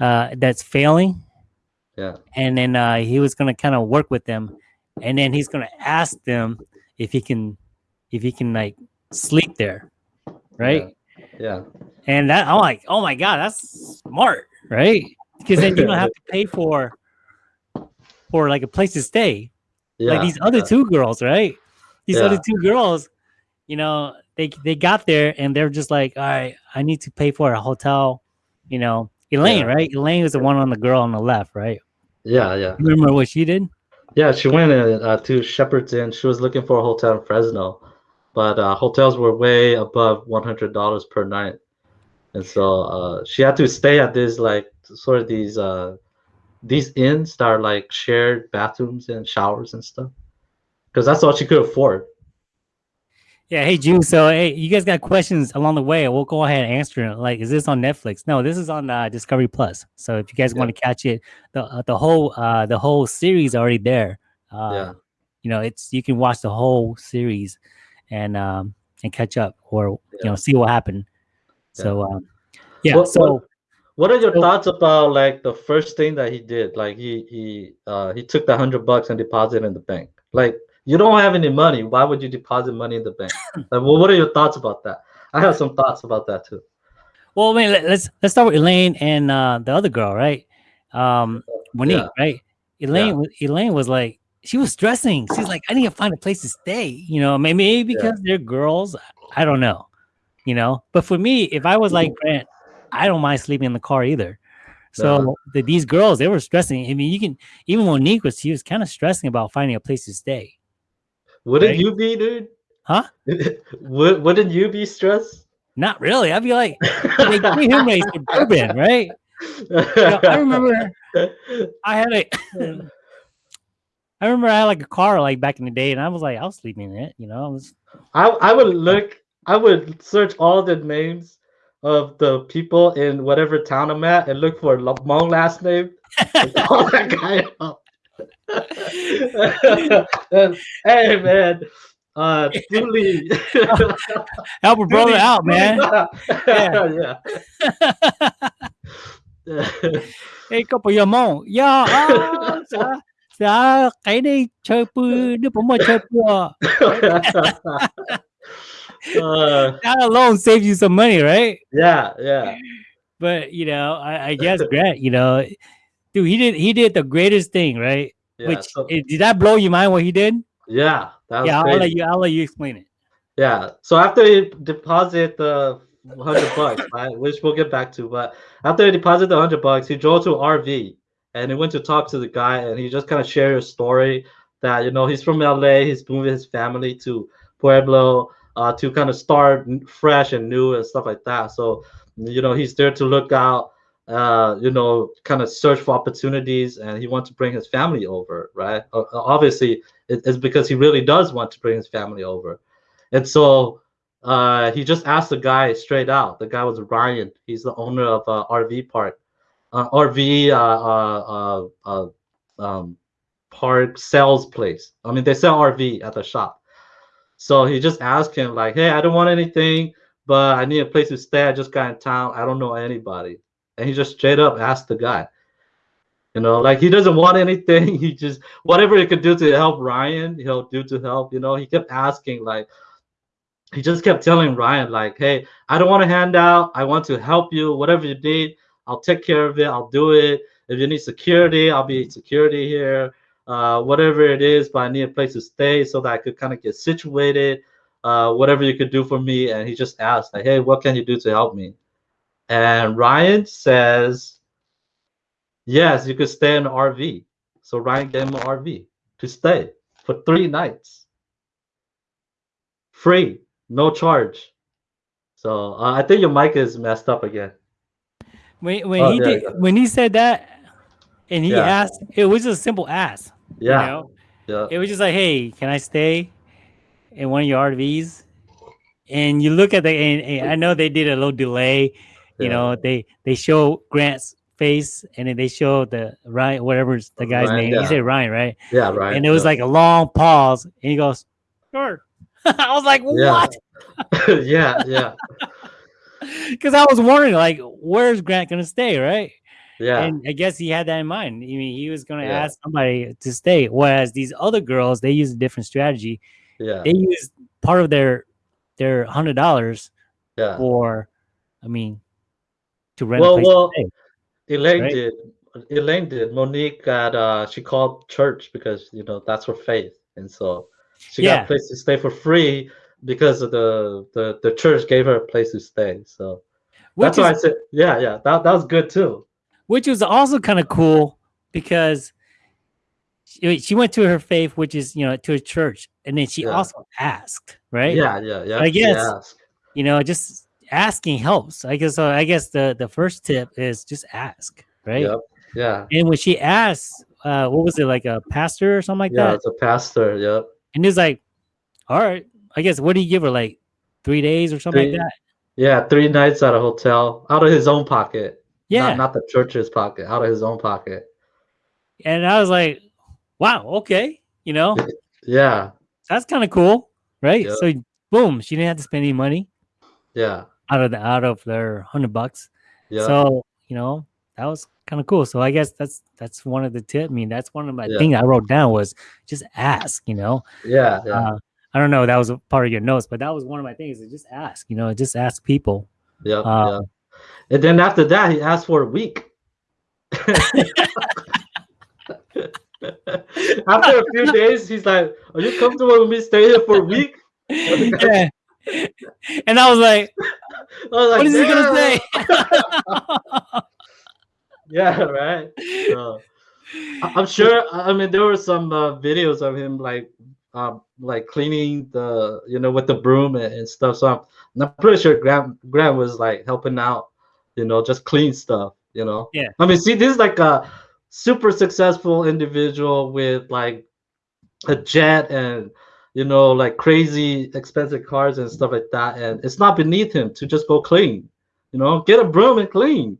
A: uh, that's failing,
B: yeah,
A: and then uh, he was going to kind of work with them, and then he's going to ask them if he can, if he can like sleep there, right?
B: yeah,
A: And that I'm like, oh my god, that's smart, right? Because then you don't have to pay for for like a place to stay.
B: yeah.
A: like these other
B: yeah.
A: two girls, right? These other two girls, you know, they they got there and they're just like, all right, I need to pay for a hotel. You know, Elaine,
B: Yeah.
A: right? Elaine was the one on the girl on the left, right?
B: Yeah, yeah.
A: You remember what she did?
B: Yeah, she went uh, to Shepherd's Inn. She was looking for a hotel in Fresno, but uh, hotels were way above one hundred dollars per night, and so uh, she had to stay at this like sort of these uh, these inns that are like shared bathrooms and showers and stuff, because that's all she could afford.
A: Yeah, hey June. So hey, you guys got questions along the way? We'll go ahead and answer it. Like, is this on Netflix? No, this is on uh, Discovery Plus. So if you guys
B: Yeah.
A: want to catch it, the uh, the whole uh, the whole series already there. Uh,
B: yeah,
A: you know, it's you can watch the whole series and um and catch up or you know see what happened. So um, yeah.
B: What-
A: so
B: what- What are your
A: So-
B: thoughts about like the first thing that he did? Like he he uh, he took the hundred bucks and deposited in the bank. Like you don't have any money. Why would you deposit money in the bank? like, well, what are your thoughts about that? I have some thoughts about that too.
A: well, I mean, let, us let's start with Elaine and uh, the other girl, right? Um, Monique,
B: Yeah.
A: right? Elaine, wa- Elaine was like, she was stressing. She's like, I need to find a place to stay. You know, maybe maybe because they're girls. I don't know, you know. But for me, if I was like mm-hmm. Grant, I don't mind sleeping in the car either. So the, these girls, they were stressing. I mean, you can even Monique was she was kind of stressing about finding a place to stay.
B: Wouldn't
A: Right?
B: you be, dude?
A: Huh?
B: Would, wouldn't you be stressed?
A: Not really. I'd be like, they gave him a suburban, right? know, I remember- I had a, I remember I had like a car like back in the day, and I was like, I was sleeping in it, you know. I was,
B: I I would look. I would search all the names of the people in whatever town I'm at and look for a long last name. call that guy up. And, hey man, uh, Dooley.
A: help a brother out, man.
B: yeah.
A: Ê, có bây giờ mong, dạ, à, dạ, dạ, cái này chơi bự, nếu mà chơi bự,
B: uh,
A: that alone saves you some money, right?
B: yeah, yeah.
A: But you know, I, I guess Grant, you know, dude, he did he did the greatest thing, right?
B: Yeah,
A: Which
B: so-
A: eh, did that blow your mind what he did?
B: yeah, that was
A: Yeah, I'll
B: crazy.
A: let you I'll let you explain it.
B: Yeah. So after he deposit the hundred bucks, right, which we'll get back to, but after he deposited the hundred bucks, he drove to RV and he went to talk to the guy, and he just kind of shared his story that you know he's from LA, he's moving his family to Pueblo uh, to kind of start fresh and new and stuff like that. So you know he's there to look out, uh, you know, kind of search for opportunities, and he wants to bring his family over, right? Obviously, it's because he really does want to bring his family over. And so uh, he just asked the guy straight out. The guy was Ryan. He's the owner of uh, RV Park, uh, RV uh, uh, uh, um, park sales place. I mean, they sell RV at the shop. So he just asked him like, "Hey, I don't want anything, but I need a place to stay. I just got in town. I don't know anybody." And he just straight up asked the guy. You know, like he doesn't want anything. He just whatever he could do to help Ryan, he'll do to help. You know, he kept asking like he just kept telling Ryan, like, hey, I don't want to hand out. I want to help you. Whatever you need, I'll take care of it. I'll do it. If you need security, I'll be security here. Uh, whatever it is, but I need a place to stay so that I could kind of get situated. Uh, whatever you could do for me. And he just asked, like, hey, what can you do to help me? And Ryan says, yes, you could stay in an RV. So Ryan gave him an RV to stay for three nights. Free, no charge. So uh, I think your mic is messed up again.
A: When when
B: Oh,
A: he did when he said that and he
B: Yeah.
A: asked, it was just a simple ask.
B: Yeah,
A: You know?
B: yeah,
A: It was just like, hey, can I stay in one of your RVs? And you look at the and, and I know they did a little delay. You
B: yeah.
A: know, they they show Grant's face and then they show the Ryan, whatever's the uh, guy's
B: Ryan,
A: name.
B: yeah.
A: He said Ryan, right?
B: yeah, right.
A: and it was
B: yeah.
A: like a long pause, and he goes, "Sure." I was like, "What?"
B: yeah, yeah,
A: Because I was wondering, like, where's Grant gonna stay, right?
B: Yeah,
A: And I guess he had that in mind. I mean, he was gonna
B: Yeah.
A: ask somebody to stay. Whereas these other girls, they use a different strategy.
B: yeah,
A: They use part of their their hundred dollars
B: yeah.
A: for, I mean, to rent
B: Well,
A: a place
B: well,
A: to.
B: Elaine
A: right?
B: did. Elaine did. Monique got. Uh, she called church because you know that's her faith, and so she got a place to stay for free because of the the the church gave her a place to stay. So
A: Which
B: that's why I said, yeah, yeah, that that was good too.
A: Which was also kind of cool because she, she went to her faith, which is you know to a church, and then she
B: Yeah.
A: also asked, right?
B: Yeah, yeah, yeah.
A: I guess- you know, just asking helps. I guess. So I guess the the first tip is just ask, right?
B: Yep. Yeah.
A: And when she asked, uh, what was it like a pastor or something like
B: Yeah,
A: that?
B: Yeah, it's a pastor. Yep.
A: And he's like, "All right, I guess. What do you give her? Like three days or something
B: Three-
A: like that?"
B: Yeah, three nights at a hotel out of his own pocket.
A: Yeah.
B: Not, not the church's pocket, out of his own pocket.
A: and I was like, "Wow, okay, you know,
B: Yeah.
A: that's kind of cool, right?"
B: Yeah.
A: So boom, she didn't have to spend any money
B: Yeah.
A: out of the out of their hundred bucks.
B: Yeah.
A: So you know that was kind of cool. So I guess that's that's one of the tip. I mean, that's one of my
B: Yeah.
A: thing I wrote down was just ask. You know,
B: yeah. Yeah.
A: uh, I don't know that was a part of your notes, but that was one of my things. Is just ask. You know, just ask people.
B: yeah.
A: uh,
B: yeah. And then after that, he asked for a week. after a few days, he's like, Are you comfortable with me staying here for a week?
A: yeah. And I was like, what is he gonna say?
B: yeah, right. So, I'm sure. I mean, there were some uh, videos of him like, um, like cleaning the, you know, with the broom and, and stuff. So I'm, I'm pretty sure Grant Grant was like helping out, you know, just clean stuff. You know.
A: Yeah.
B: I mean, see, this is like a super successful individual with like a jet and you know like crazy expensive cars and stuff like that and it's not beneath him to just go clean you know get a broom and clean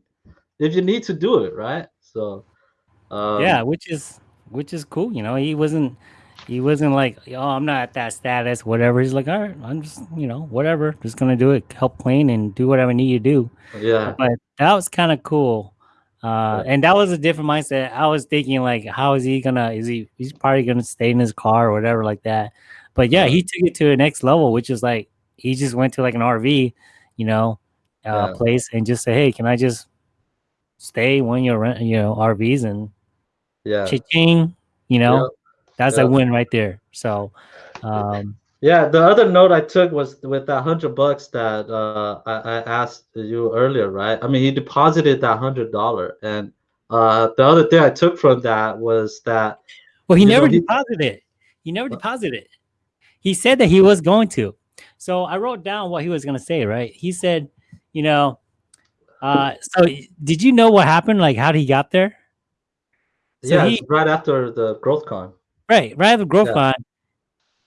B: if you need to do it right so um,
A: yeah, which is which is cool. You know, he wasn't he wasn't like, oh, I'm not at that status, whatever. He's like, all right, I'm just, you know, whatever, just gonna do it, help clean and do whatever I need to do.
B: yeah
A: But that was kind of cool. Uh, and that was a different mindset. I was thinking like, how is he gonna? Is he? He's probably gonna stay in his car or whatever like that. But yeah, he took it to the next level, which is like he just went to like an RV, you know, uh,
B: Yeah.
A: place and just say, hey, can I just stay when you're rent, you know, RVs and
B: yeah
A: cha-ching, you know,
B: Yeah.
A: That's
B: Yeah.
A: a win right there. So, um,
B: Yeah, the other note I took was with that hundred bucks that uh, I, I asked you earlier, right? I mean, he deposited that hundred dollar, and uh, the other thing I took from that was that
A: well, he
B: know,
A: never
B: he-
A: deposited it. He never
B: What?
A: deposited it. He said that he was going to. So I wrote down what he was going to say, right? He said, you know, uh, so did you know what happened? Like, how did he got there? So
B: yeah,
A: he-
B: right after the growth con.
A: Right, right after Growth
B: Yeah.
A: Con,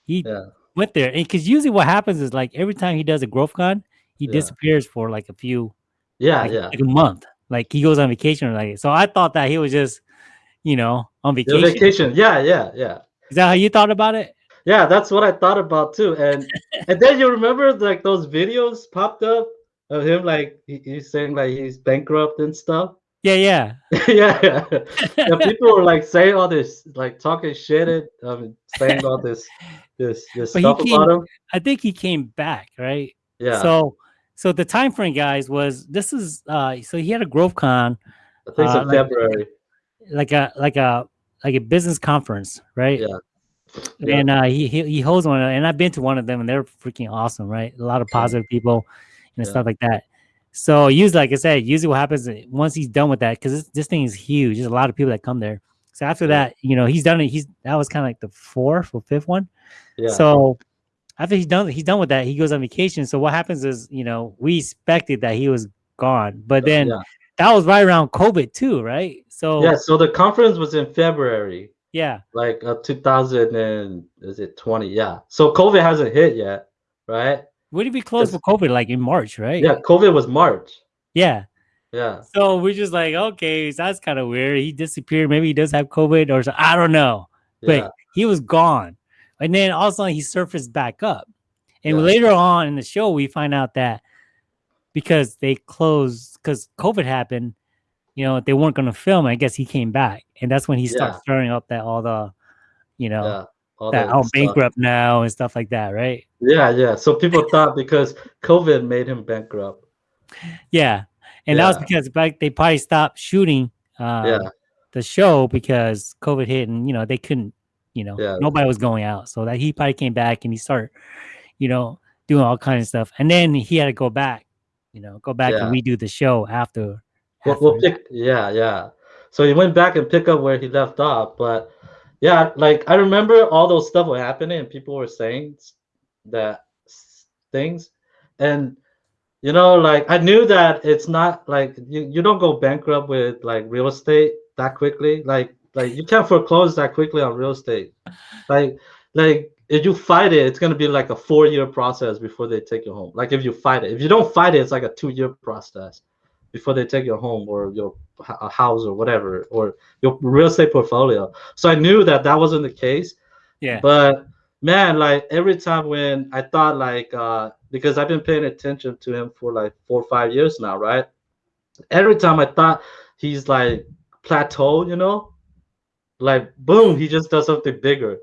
A: he
B: Yeah,
A: went there. And because usually what happens is like every time he does a Growth Con, he
B: Yeah.
A: disappears for like a few
B: yeah,
A: like,
B: yeah.
A: like a month. Like he goes on vacation or like so I thought that he was just, you know, on
B: The
A: vacation.
B: vacation. Yeah, yeah, yeah.
A: Is that how you thought about it?
B: Yeah, that's what I thought about too. And and then you remember like those videos popped up of him like he, he's saying like he's bankrupt and stuff.
A: Yeah, yeah.
B: yeah, yeah. yeah, people were like saying all this, like talking shit, and um, saying all this, this, this
A: But
B: stuff
A: came-
B: about him.
A: I think he came back, right?
B: Yeah,
A: So so the time frame, guys, was this is uh so he had a Growth Con,
B: I think
A: uh,
B: in
A: like-
B: February.
A: like a like a like a business conference, right?
B: Yeah. Yeah.
A: And uh, he, he he holds one, and I've been to one of them, and they're freaking awesome, right? A lot of positive people and
B: Yeah.
A: stuff like that. So usually, like I said, usually what happens once he's done with that, because this, this thing is huge. There's a lot of people that come there. So after that, you know, he's done it. He's that was kind of like the fourth or fifth one.
B: Yeah,
A: So after he's done he's done with that, he goes on vacation. So what happens is, you know, we expected that he was gone, but then
B: yeah.
A: that was right around COVID too, right? So
B: yeah. So the conference was in February,
A: yeah.
B: like uh, 2000 and is it 20? Yeah. So COVID hasn't hit yet, right?
A: When did we close for COVID? Like in March, right?
B: Yeah, COVID was March.
A: Yeah.
B: Yeah,
A: So we're just like, okay, that's kind of weird. He disappeared. Maybe he does have COVID or so, I don't know.
B: yeah,
A: But he was gone. And then all of a sudden he surfaced back up. And
B: Yeah.
A: later on in the show, we find out that because they closed, because COVID happened, you know, they weren't going to film. I guess he came back. And that's when he started
B: Yeah.
A: stirring up that all the, you know,
B: yeah. All
A: that
B: that
A: oh,
B: I'm
A: bankrupt now and stuff like that, right?
B: Yeah, yeah. So people thought because COVID made him bankrupt.
A: Yeah. And that was because like they probably stopped shooting uh,
B: Yeah,
A: the show because COVID hit and you know they couldn't, you know,
B: Yeah.
A: nobody was going out. So that he probably came back and he started, you know, doing all kinds of stuff. And then he had to go back, you know, go back and redo the show after.
B: We'll, we'll pick, yeah, yeah. So he went back and pick up where he left off. But yeah, like I remember all those stuff were happening and people were saying that things. And you know, like I knew that it's not like you, you don't go bankrupt with like real estate that quickly. Like like you can't foreclose that quickly on real estate. Like like if you fight it, it's gonna be like a four year process before they take you home. Like if you fight it, if you don't fight it, it's like a two year process before they take your home or your house or whatever or your real estate portfolio. So I knew that that wasn't the case.
A: Yeah.
B: But man, like every time when I thought like uh because I've been paying attention to him for like four or five years now, right? Every time I thought he's like plateau, you know, like boom, he just does something bigger.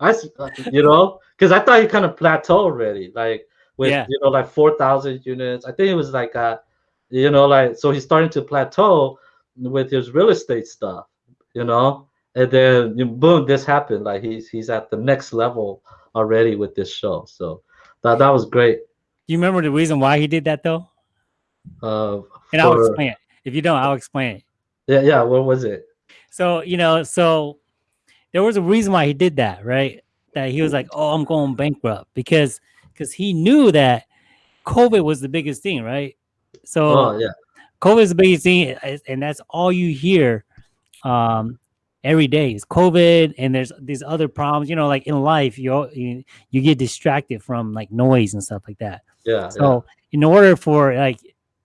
B: I uh, you know, because I thought he kind of plateaued already, like with
A: Yeah.
B: you know like four thousand units. I think it was like uh, you know, like so he's starting to plateau with his real estate stuff, you know, and then you boom, this happened. Like he's he's at the next level already with this show. So that that was great.
A: You remember the reason why he did that though?
B: Uh,
A: And I'll explain it. If you don't, I'll explain it.
B: yeah, yeah. What was it?
A: So, you know, so there was a reason why he did that, right? That he was like, "Oh, I'm going bankrupt," because because he knew that COVID was the biggest thing, right? So
B: Oh, yeah,
A: COVID is the biggest thing, and that's all you hear um, every day is COVID. And there's these other problems, you know, like in life, you you, you get distracted from like noise and stuff like that.
B: yeah,
A: So in order for like,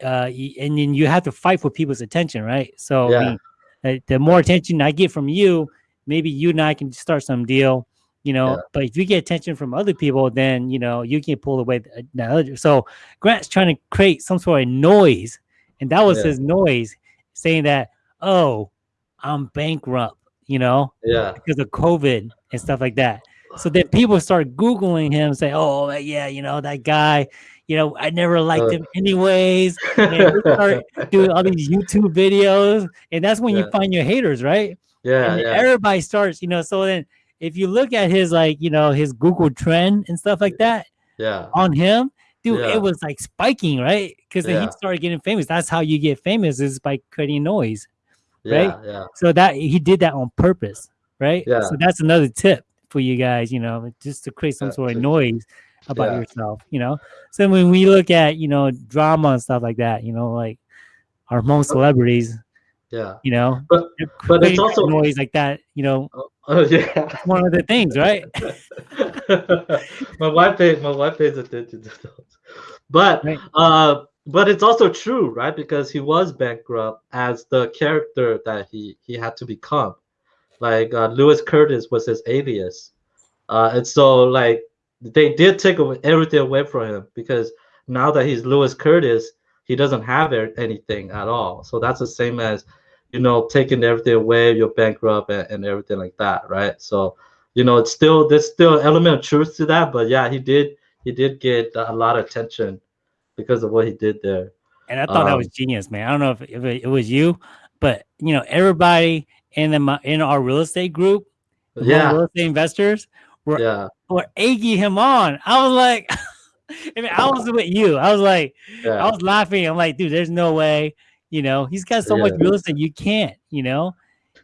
A: uh, and then you have to fight for people's attention, right? So I
B: Yeah.
A: mean, uh, the more attention I get from you, maybe you and I can start some deal, you know.
B: Yeah.
A: But if you get attention from other people, then you know you can pull away the, the other. So Grant's trying to create some sort of noise, and that was
B: Yeah.
A: his noise, saying that, "Oh, I'm bankrupt," you know
B: yeah,
A: because of COVID and stuff like that. So then people start Googling him, say, oh, yeah, you know, that guy, you know, I never liked
B: Uh.
A: him anyways. And start doing all these YouTube videos. And that's when you find your haters, right?
B: yeah,
A: and
B: yeah,
A: everybody starts, you know, so then if you look at his, like, you know, his Google trend and stuff like that
B: yeah,
A: on him, dude,
B: Yeah.
A: it was like spiking, right? Because then
B: Yeah.
A: he started getting famous. That's how you get famous is by creating noise.
B: Yeah, yeah,
A: So that he did that on purpose, right?
B: Yeah.
A: So that's another tip for you guys, you know, just to create some
B: Yeah,
A: sort of noise about
B: Yeah.
A: yourself, you know. So when we look at, you know, drama and stuff like that, you know, like our most celebrities,
B: yeah.
A: you know,
B: But but it's also-
A: noise like that, you know,
B: oh yeah.
A: one of the things, right?
B: my wife pays my wife pays attention to those. But
A: Right.
B: uh but it's also true, right? Because he was bankrupt as the character that he he had to become. Like uh, Lewis Curtis was his alias. Uh and so like they did take away everything away from him because now that he's Lewis Curtis, he doesn't have anything at all. So that's the same as you know taking everything away, you're bankrupt and, and everything like that, right? So you know it's still there's still an element of truth to that but yeah he did he did get a lot of attention because of what he did there
A: And I thought that was
B: Um,
A: genius, man. I don't know if, if it, it was you, but you know, everybody in the in our real estate group,
B: yeah
A: real estate investors were
B: yeah
A: were egging him on. I was like, I mean, I was with you. I was like, I was laughing. I'm like, dude, there's no way. You know, he's got so much real estate, you can't. You know,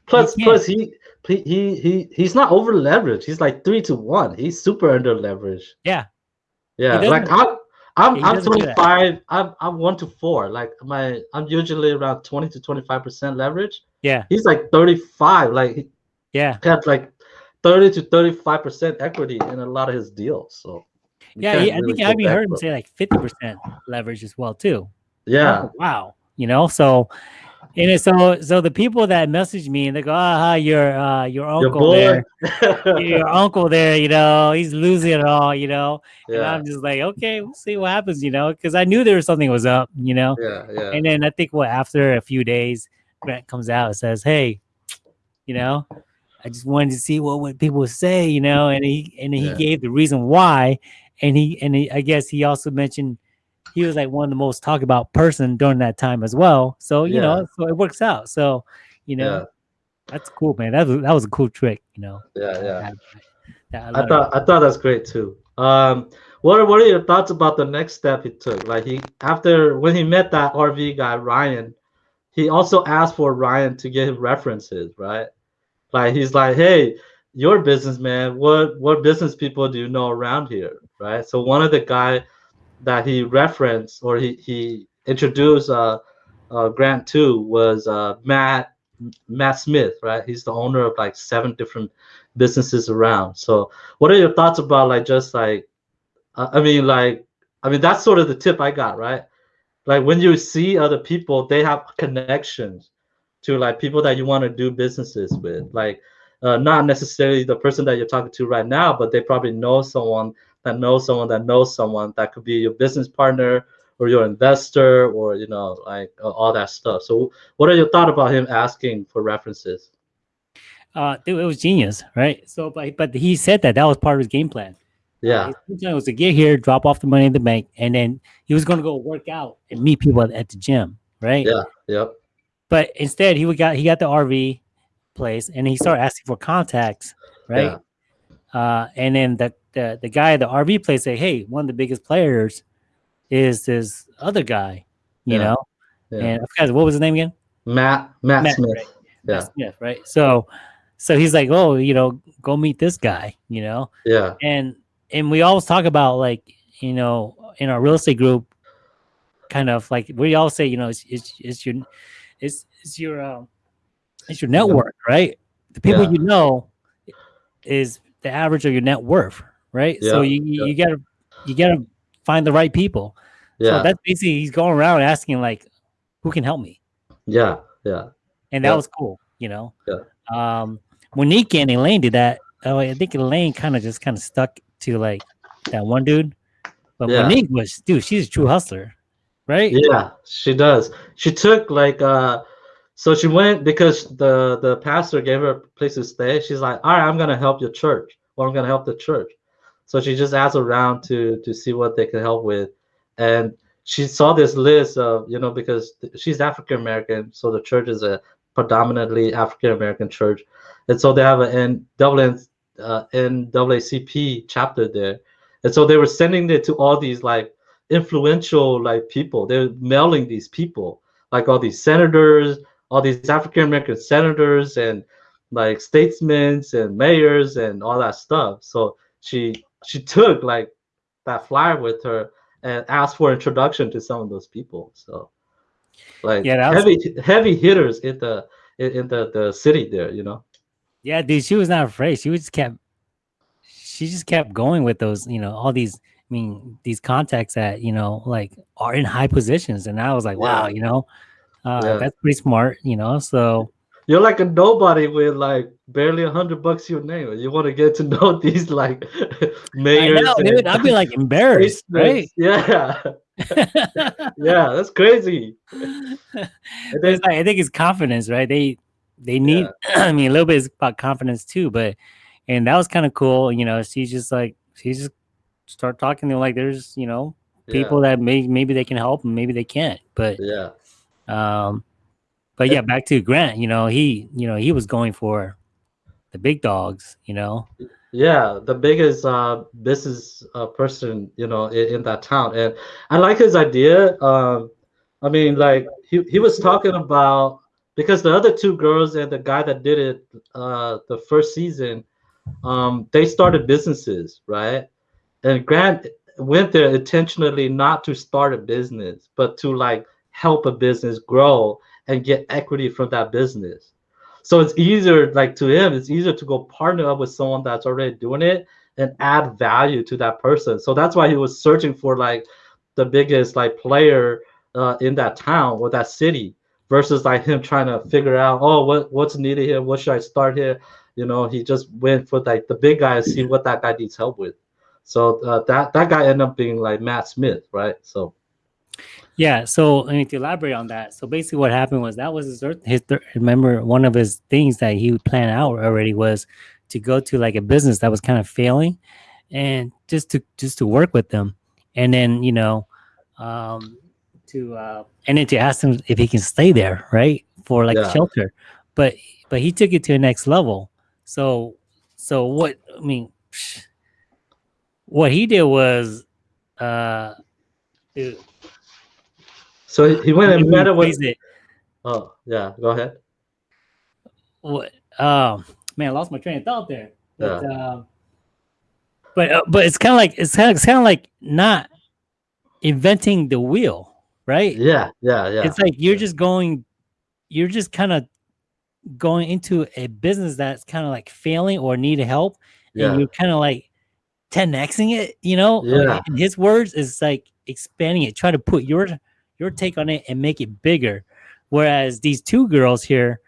B: plus
A: can't-
B: plus he he he he- he's not over leveraged he's like three to one he's super under leveraged
A: Yeah.
B: yeah like i'm i'm i'm
A: doesn't do that.
B: 25 i'm i'm one to four like my i'm usually around 20 to 25 percent leverage
A: yeah,
B: he's like 35 like he
A: yeah,
B: had like 30 to 35 percent equity in a lot of his deals so
A: yeah. He, I
B: really
A: think
B: go
A: I even heard him say like 50 percent leverage as well too.
B: yeah
A: Oh, wow. You know, so and so so the people that message me and they go, ah, your uh your
B: Your
A: uncle
B: boy.
A: there, your uncle there, you know, he's losing it all, you know. And I'm just like, okay, we'll see what happens, you know, because I knew there was something was up, you know.
B: yeah, yeah,
A: And then I think what after a few days, Grant comes out and says, Hey, you know, I just wanted to see what would people say, you know, and he and he
B: Yeah.
A: gave the reason why. And he and he, I guess he also mentioned he was like one of the most talked about person during that time as well. So, you
B: Yeah.
A: know, so it works out. So, you know,
B: yeah,
A: that's cool, man. That was that was a cool trick, you know.
B: yeah, yeah.
A: That- that
B: I thought I thought that's great too. Um, what are what are your thoughts about the next step he took? Like he after when he met that RV guy Ryan, he also asked for Ryan to get him references, right? Like he's like, hey, your businessman, what what business people do you know around here, right? So one of the guy that he referenced or he he introduced uh, uh Grant to was uh Matt Matt Smith, right? He's the owner of like seven different businesses around. So what are your thoughts about like just like I mean like I mean that's sort of the tip I got, right? Like when you see other people, they have connections to like people that you want to do businesses with. Like uh, not necessarily the person that you're talking to right now, but they probably know someone that knows someone that knows someone that could be your business partner or your investor or you know like uh, all that stuff. So what are your thoughts about him asking for references?
A: uh dude, it was genius, right? So but but he said that that was part of his game plan.
B: Yeah,
A: His plan was to get here, drop off the money in the bank, and then he was going to go work out and meet people at, at the gym, right?
B: yeah, yep,
A: But instead, he would got he got the RV place, and he started asking for contacts, right? Uh, and then the, the the guy at the RV place say, "Hey, one of the biggest players is this other guy, you
B: Yeah.
A: know.
B: Yeah.
A: And I forgot what was his name again.
B: Matt Matt,
A: Matt,
B: Smith.
A: right.
B: Yeah.
A: Matt Smith, right? So, so he's like, oh, you know, go meet this guy, you know,
B: Yeah.
A: and and we always talk about like, you know, in our real estate group, kind of like we all say, you know, it's it's, it's your it's it's your um it's your network, right? The people
B: Yeah.
A: you know is the average of your net worth, right? So
B: Yeah,
A: you you
B: yeah.
A: you gotta you gotta find the right people.
B: Yeah.
A: So that's basically he's going around asking like, who can help me?
B: yeah. Yeah.
A: and that
B: Yeah.
A: was cool, you know.
B: Yeah.
A: Um, Monique and Elaine did that. Oh, I think Elaine kind of just kind of stuck to like that one dude, but. Monique was, dude, she's a true hustler, right?
B: Yeah, she does. She took like uh so she went because the the pastor gave her a place to stay. She's like, "All right, I'm going to help your church. Or I'm to help the church." So she just asked around to to see what they could help with. And she saw this list of, you know, because she's African American, so the church is a predominantly African American church. And so they have an N Dublin uh, NAACP chapter there. And so they were sending it to all these like influential like people. They're mailing these people, like all these senators, all these African American senators and like statesmen and mayors and all that stuff. So she she took like that flyer with her and asked for introduction to some of those people. So like
A: Yeah, that was-
B: heavy heavy hitters in the in, the the city there, you know.
A: Yeah, dude, she was not afraid. She was just kept, she just kept going with those, you know, all these. I mean, these contacts that you know, like, are in high positions, and I was like, wow,
B: Yeah.
A: you know, uh,
B: Yeah.
A: that's pretty smart, you know. So
B: You're like a nobody with like barely a hundred bucks your name. You want to get to know these like
A: I
B: mayors.
A: know, dude, I'd be like embarrassed, right?
B: Yeah, yeah, that's crazy. Then,
A: it's like, I think it's confidence, right? They they need. I mean, a little bit is about confidence too, but and that was kind of cool. You know, she's just like she just start talking to them like there's you know people that may maybe they can help and maybe they can't, but
B: yeah,
A: um, but yeah, back to Grant. You know, he you know he was going for the big dogs. You know,
B: yeah, the biggest uh, business uh, person, you know, in, in that town, and I like his idea. Um, I mean, like he he was talking about because the other two girls and the guy that did it uh, the first season, um, they started businesses, right? And Grant went there intentionally not to start a business, but to like help a business grow and get equity from that business. So it's easier, like to him, it's easier to go partner up with someone that's already doing it and add value to that person. So that's why he was searching for like the biggest like player uh, in that town or that city versus like him trying to figure out, oh, what what's needed here? What should I start here? You know, he just went for like the big guy and see what that guy needs help with. So uh, that that guy ended up being like Matt Smith, right? So
A: yeah. So I mean, to elaborate on that, so basically what happened was that was his third, his third, remember one of his things that he would plan out already was to go to like a business that was kind of failing, and just to just to work with them, and then you know, um, to uh, and then to ask him if he can stay there, right, for like
B: Yeah.
A: shelter, but but he took it to the next level. So so what I mean, what he did was, uh, dude,
B: so he, went and met with.
A: it.
B: Oh yeah, go ahead.
A: what um man, I lost my train of thought there. But um but uh, but it's kind of like it's kind of it's like not inventing the wheel, right?
B: Yeah, yeah, yeah.
A: It's like you're
B: yeah.
A: just going you're just kind of going into a business that's kind of like failing or need help
B: yeah,
A: and you're kind of like 10xing it, you know?
B: Yeah.
A: In his words is like expanding it, try to put your your take on it and make it bigger. Whereas these two girls here,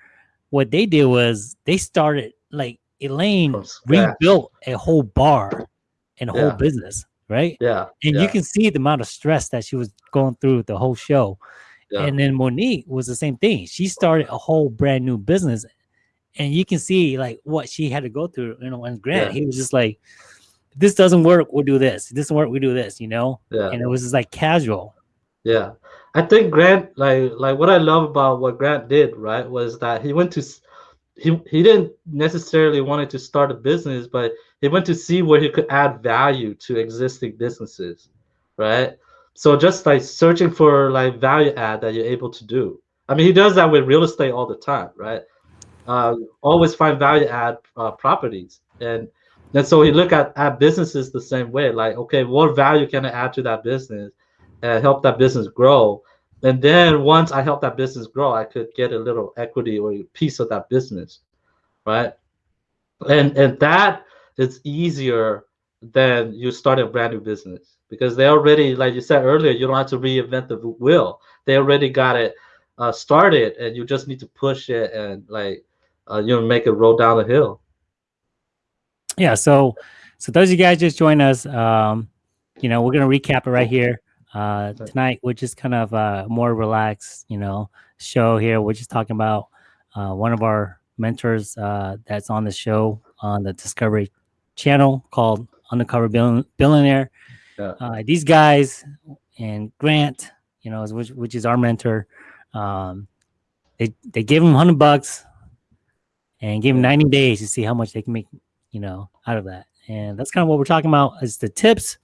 A: what they did was they started like Elaine rebuilt a whole bar and a whole
B: Yeah.
A: business, right?
B: yeah,
A: And
B: yeah,
A: you can see the amount of stress that she was going through the whole show.
B: yeah.
A: And then Monique was the same thing. She started a whole brand new business. And you can see like what she had to go through, you know, and Grant, he was just like, this doesn't work, we'll do this. This doesn't work, we do this, you know?
B: yeah.
A: And it was just like casual.
B: Yeah, I think Grant like like what I love about what Grant did right was that he went to he he didn't necessarily wanted to start a business, but he went to see where he could add value to existing businesses, right? So just like searching for like value add that you're able to do. I mean, he does that with real estate all the time, right? Uh, always find value add uh, properties, and and so he look at at businesses the same way. Like, okay, what value can I add to that business, and help that business grow? And then once I help that business grow, I could get a little equity or a piece of that business, right? And and that is easier than you start a brand new business because they already, like you said earlier, you don't have to reinvent the wheel. They already got it uh, started, and you just need to push it and like uh, you know make it roll down the hill.
A: Yeah. So, so those of you guys just join us. Um, you know, we're gonna recap it right here. Uh, tonight, we're just kind of uh, more relaxed, you know, show here. We're just talking about uh, one of our mentors uh, that's on the show on the Discovery Channel called Undercover Billionaire. Yeah. Uh, these guys and Grant, you know, which, which is our mentor, um, they they gave him hundred bucks and gave him ninety days to see how much they can make, you know, out of that. And that's kind of what we're talking about is the tips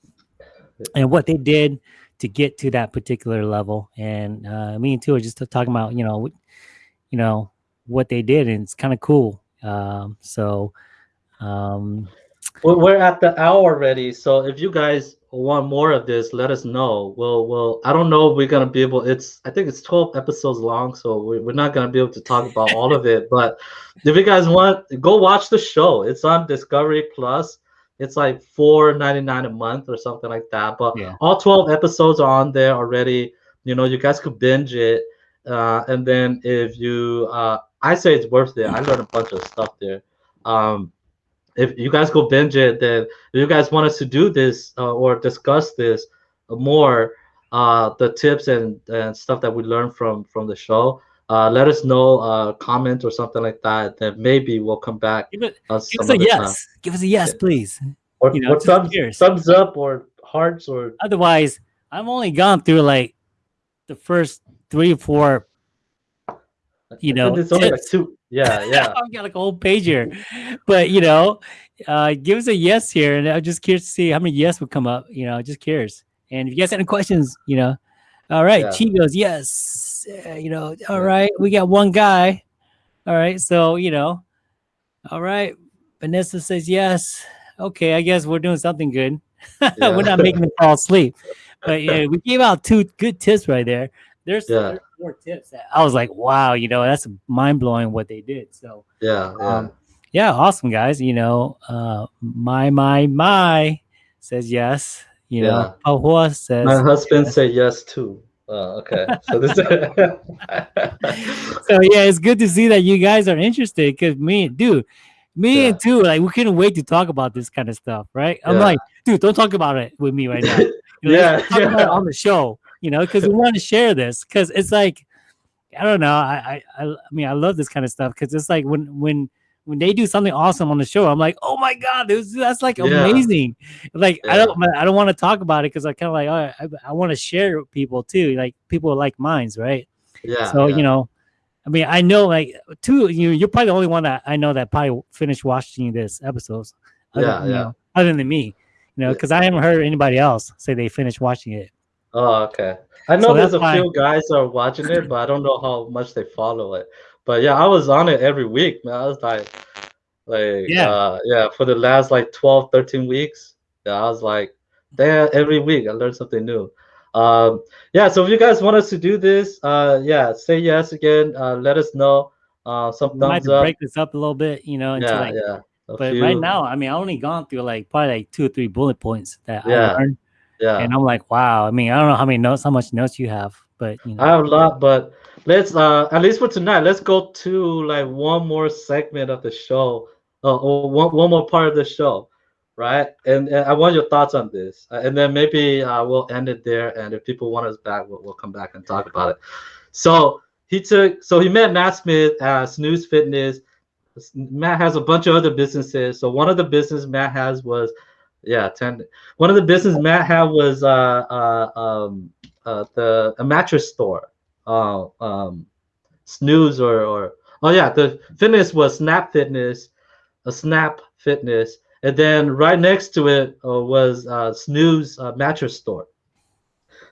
A: and what they did to get to that particular level. And uh, me and are just talking about, you know, you know what they did, and it's kind of cool. Um, so um,
B: we're at the hour already. So if you guys want more of this, let us know. We'll, we'll, I don't know if we're to be able, it's, I think it's 12 episodes long. So we're not to be able to talk about all of it. But if you guys want, go watch the show. It's on Discovery Plus. It's like four ninety nine a month or something like that. But yeah. all 12 episodes are on there already. You know, you guys could binge it. Uh, and then if you, uh, I say it's worth it. I learned a bunch of stuff there. Um, if you guys go binge it, then if you guys want us to do this uh, or discuss this more, uh, the tips and, and stuff that we learned from from the show, uh, let us know, uh, comment or something like that. Then maybe we'll come back.
A: Give, it, uh, give us a yes. Time. Give us a yes, please.
B: Or, you know, or thumbs, thumbs up or hearts or.
A: Otherwise, I've only gone through like the first three or four. You know,
B: it's only like two yeah, yeah.
A: I've got like a whole page here. But you know, uh, give us a yes here, and I'm just curious to see how many yes would come up. You know, just curious. And if you guys have any questions, you know, all right. Yeah. Chi goes yes. You know, all right. We got one guy. All right. So you know, all right. Vanessa says yes. Okay, I guess we're doing something good. Yeah. we're not making them fall asleep. But yeah, we gave out two good tips right there. There's, yeah. there's more tips that I was like, wow, you know, that's mind blowing what they did. So
B: yeah, yeah, um,
A: yeah, awesome guys. You know, uh, my my my says yes. You yeah. know, Pahua says
B: my husband yes. said yes too. Oh, okay. So this. so
A: yeah, it's good to see that you guys are interested. Because me, dude, me yeah. and two, like we couldn't wait to talk about this kind of stuff, right? I'm like, dude, don't talk about it with me right now. You know,
B: yeah, talk
A: yeah. about it on the show you know, because we want to share this because it's like I don't know. I, I I mean I love this kind of stuff because it's like when when when they do something awesome on the show, I'm like, oh my god, was, that's like yeah. amazing. Like yeah. I don't I don't want to talk about it because I kind of like oh, I, I want to share with people too, like people like minds, right?
B: Yeah.
A: So
B: yeah.
A: you know, I mean, I know like two. You you're probably the only one that I know that probably finished watching this episodes.
B: Other, yeah, yeah.
A: Know, other than me, you know, because I haven't heard anybody else say they finished watching it.
B: Oh, okay. I know so there's a fine. few guys are watching it, but I don't know how much they follow it. But yeah, I was on it every week, man. I was like, like yeah, uh, yeah, for the last like 12, 13 weeks. Yeah, I was like, there every week I learned something new. Um, yeah, so if you guys want us to do this, uh, yeah, say yes again. Uh, let us know. Uh, some we thumbs
A: might up. break this up a little bit, you know.
B: yeah, like, yeah.
A: But few. right now, I mean, I only gone through like probably like two or three bullet points that
B: yeah.
A: I learned
B: yeah.
A: And I'm like, wow. I mean, I don't know how many notes, how much notes you have, but you know.
B: I have a lot, but let's uh at least for tonight, let's go to like one more segment of the show, uh, or one, one more part of the show, right? And, and I want your thoughts on this, uh, and then maybe uh, we'll end it there. And if people want us back, we'll, we'll come back and talk about it. So he took, so he met Matt Smith at Snooze Fitness. Matt has a bunch of other businesses. So one of the business Matt has was yeah, ten. One of the business Matt had was uh, uh, um, uh, the a mattress store, uh, um, Snooze or or oh yeah, the fitness was Snap Fitness, a Snap Fitness, and then right next to it uh, was uh, Snooze uh, mattress store.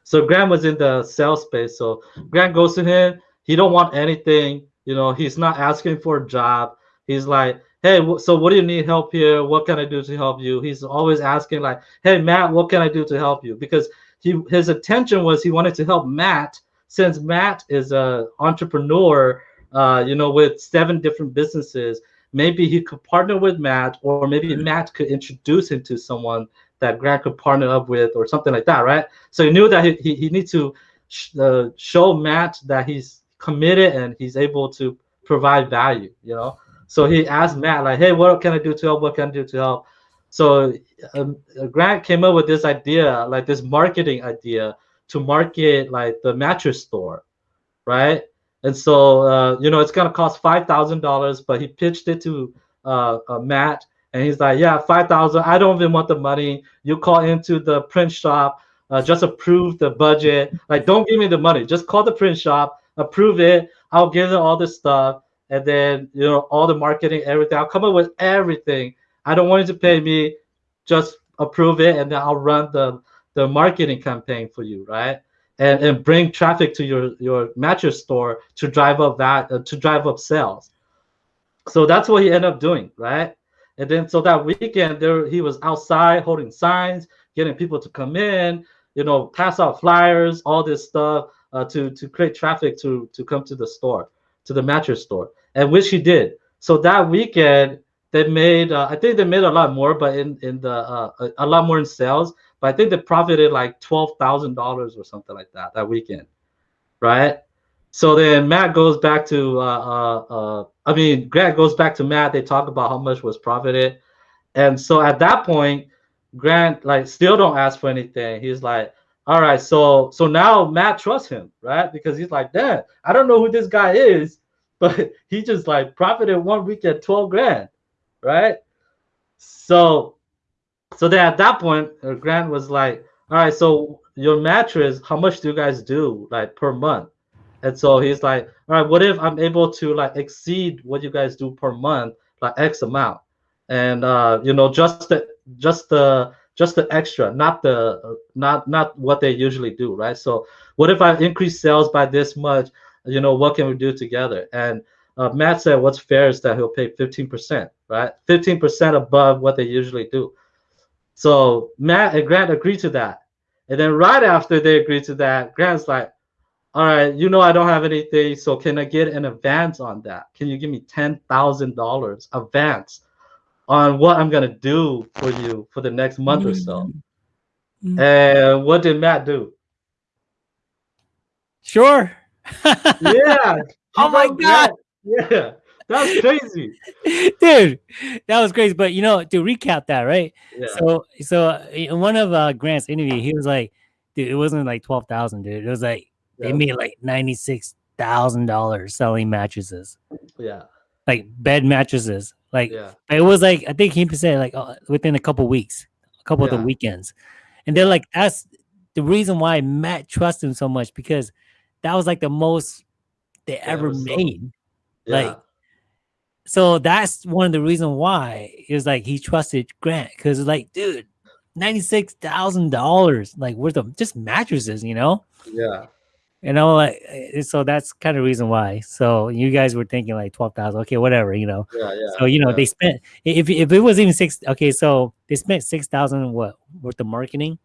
B: So Grant was in the sales space. So Grant goes to him. He don't want anything. You know, he's not asking for a job. He's like, hey, so what do you need help here? What can I do to help you? He's always asking like, hey, Matt, what can I do to help you? Because he his attention was he wanted to help Matt since Matt is a entrepreneur, uh, you know, with seven different businesses. Maybe he could partner with Matt, or maybe Matt could introduce him to someone that Grant could partner up with, or something like that, right? So he knew that he he, he needs to sh- uh, show Matt that he's committed and he's able to provide value, you know. So he asked Matt, like, hey, what can I do to help? What can I do to help? So um, Grant came up with this idea, like this marketing idea to market like the mattress store, right? And so uh, you know it's gonna cost five thousand dollars, but he pitched it to uh, uh, Matt, and he's like, yeah, five thousand. I don't even want the money. You call into the print shop, uh, just approve the budget. Like, don't give me the money. Just call the print shop, approve it. I'll give them all the stuff and then you know all the marketing, everything. I'll come up with everything. I don't want you to pay me, just approve it, and then I'll run the the marketing campaign for you, right? And and bring traffic to your your mattress store to drive up that uh, to drive up sales. So that's what he ended up doing, right? And then so that weekend there he was outside holding signs, getting people to come in, you know, pass out flyers, all this stuff uh, to to create traffic to to come to the store, to the mattress store and which he did. So that weekend they made, uh, I think they made a lot more, but in in the uh, a, a lot more in sales. But I think they profited like twelve thousand dollars or something like that that weekend, right? So then Matt goes back to, uh, uh, uh, I mean, Grant goes back to Matt. They talk about how much was profited, and so at that point, Grant like still don't ask for anything. He's like, all right, so so now Matt trusts him, right? Because he's like, Dad, I don't know who this guy is, but he just like profited one week at 12 grand, right? So, so then at that point, uh, Grant was like, all right, so your mattress, how much do you guys do like per month? And so he's like, all right, what if I'm able to like exceed what you guys do per month, like X amount? And uh, you know, just the just the just the extra, not the not not what they usually do, right? So what if I increase sales by this much? you know, what can we do together? And uh, Matt said, what's fair is that he'll pay 15%, right? 15% above what they usually do. So Matt and Grant agreed to that. And then right after they agreed to that, Grant's like, all right, you know, I don't have anything. So can I get an advance on that? Can you give me $10,000 advance on what I'm going to do for you for the next month or so? Mm-hmm. And what did Matt do?
A: Sure
B: yeah.
A: oh my god.
B: Yeah. That's crazy,
A: dude. That was crazy. But you know, to recap that, right? Yeah. So, so in one of uh, Grant's interview, he was like, "Dude, it wasn't like twelve thousand, dude. It was like yeah. they made like ninety six thousand dollars selling mattresses.
B: Yeah,
A: like bed mattresses. Like yeah. it was like I think he said like uh, within a couple weeks, a couple yeah. of the weekends, and they're like that's the reason why Matt trusts him so much because that was like the most they ever made. So. Like, so that's one of the reasons why it was like he trusted Grant because like, dude, ninety six thousand dollars, like worth of just mattresses, you know?
B: Yeah.
A: And I'm like, eh, so that's kind of reason why. So you guys were thinking like twelve thousand, okay, whatever, you know.
B: Yeah, yeah.
A: So you know
B: yeah.
A: they spent if if it was even six, okay, so they spent six thousand what worth of marketing,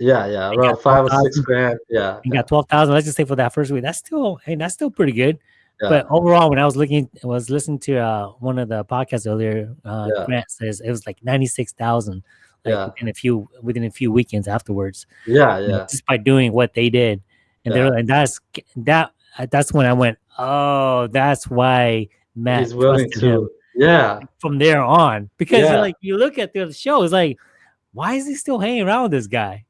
B: yeah, yeah, around five or six grand. Yeah,
A: you got twelve thousand. Let's just say for that first week, that's still hey, that's still pretty good. Yeah. But overall, when I was looking, I was listening to uh, one of the podcasts earlier. Uh, yeah. Grant says it was like ninety six thousand, like yeah. within a few within a few weekends afterwards.
B: Yeah, yeah.
A: know, just by doing what they did, and yeah. they're like, that's that. That's when I went, oh, that's why Matt He's willing to. Him
B: yeah.
A: From there on, because yeah. like you look at the show, it's like, why is he still hanging around with this guy?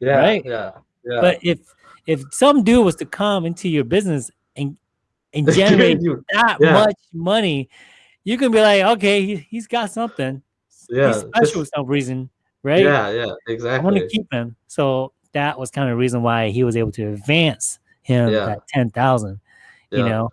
B: Yeah, right. Yeah, yeah.
A: But if if some dude was to come into your business and generate that yeah. much money, you can be like, okay, he, has got something.
B: Yeah,
A: he's special for some reason, right?
B: Yeah, yeah, exactly.
A: I want to keep him. So that was kind of the reason why he was able to advance him yeah. at ten thousand. Yeah. You know,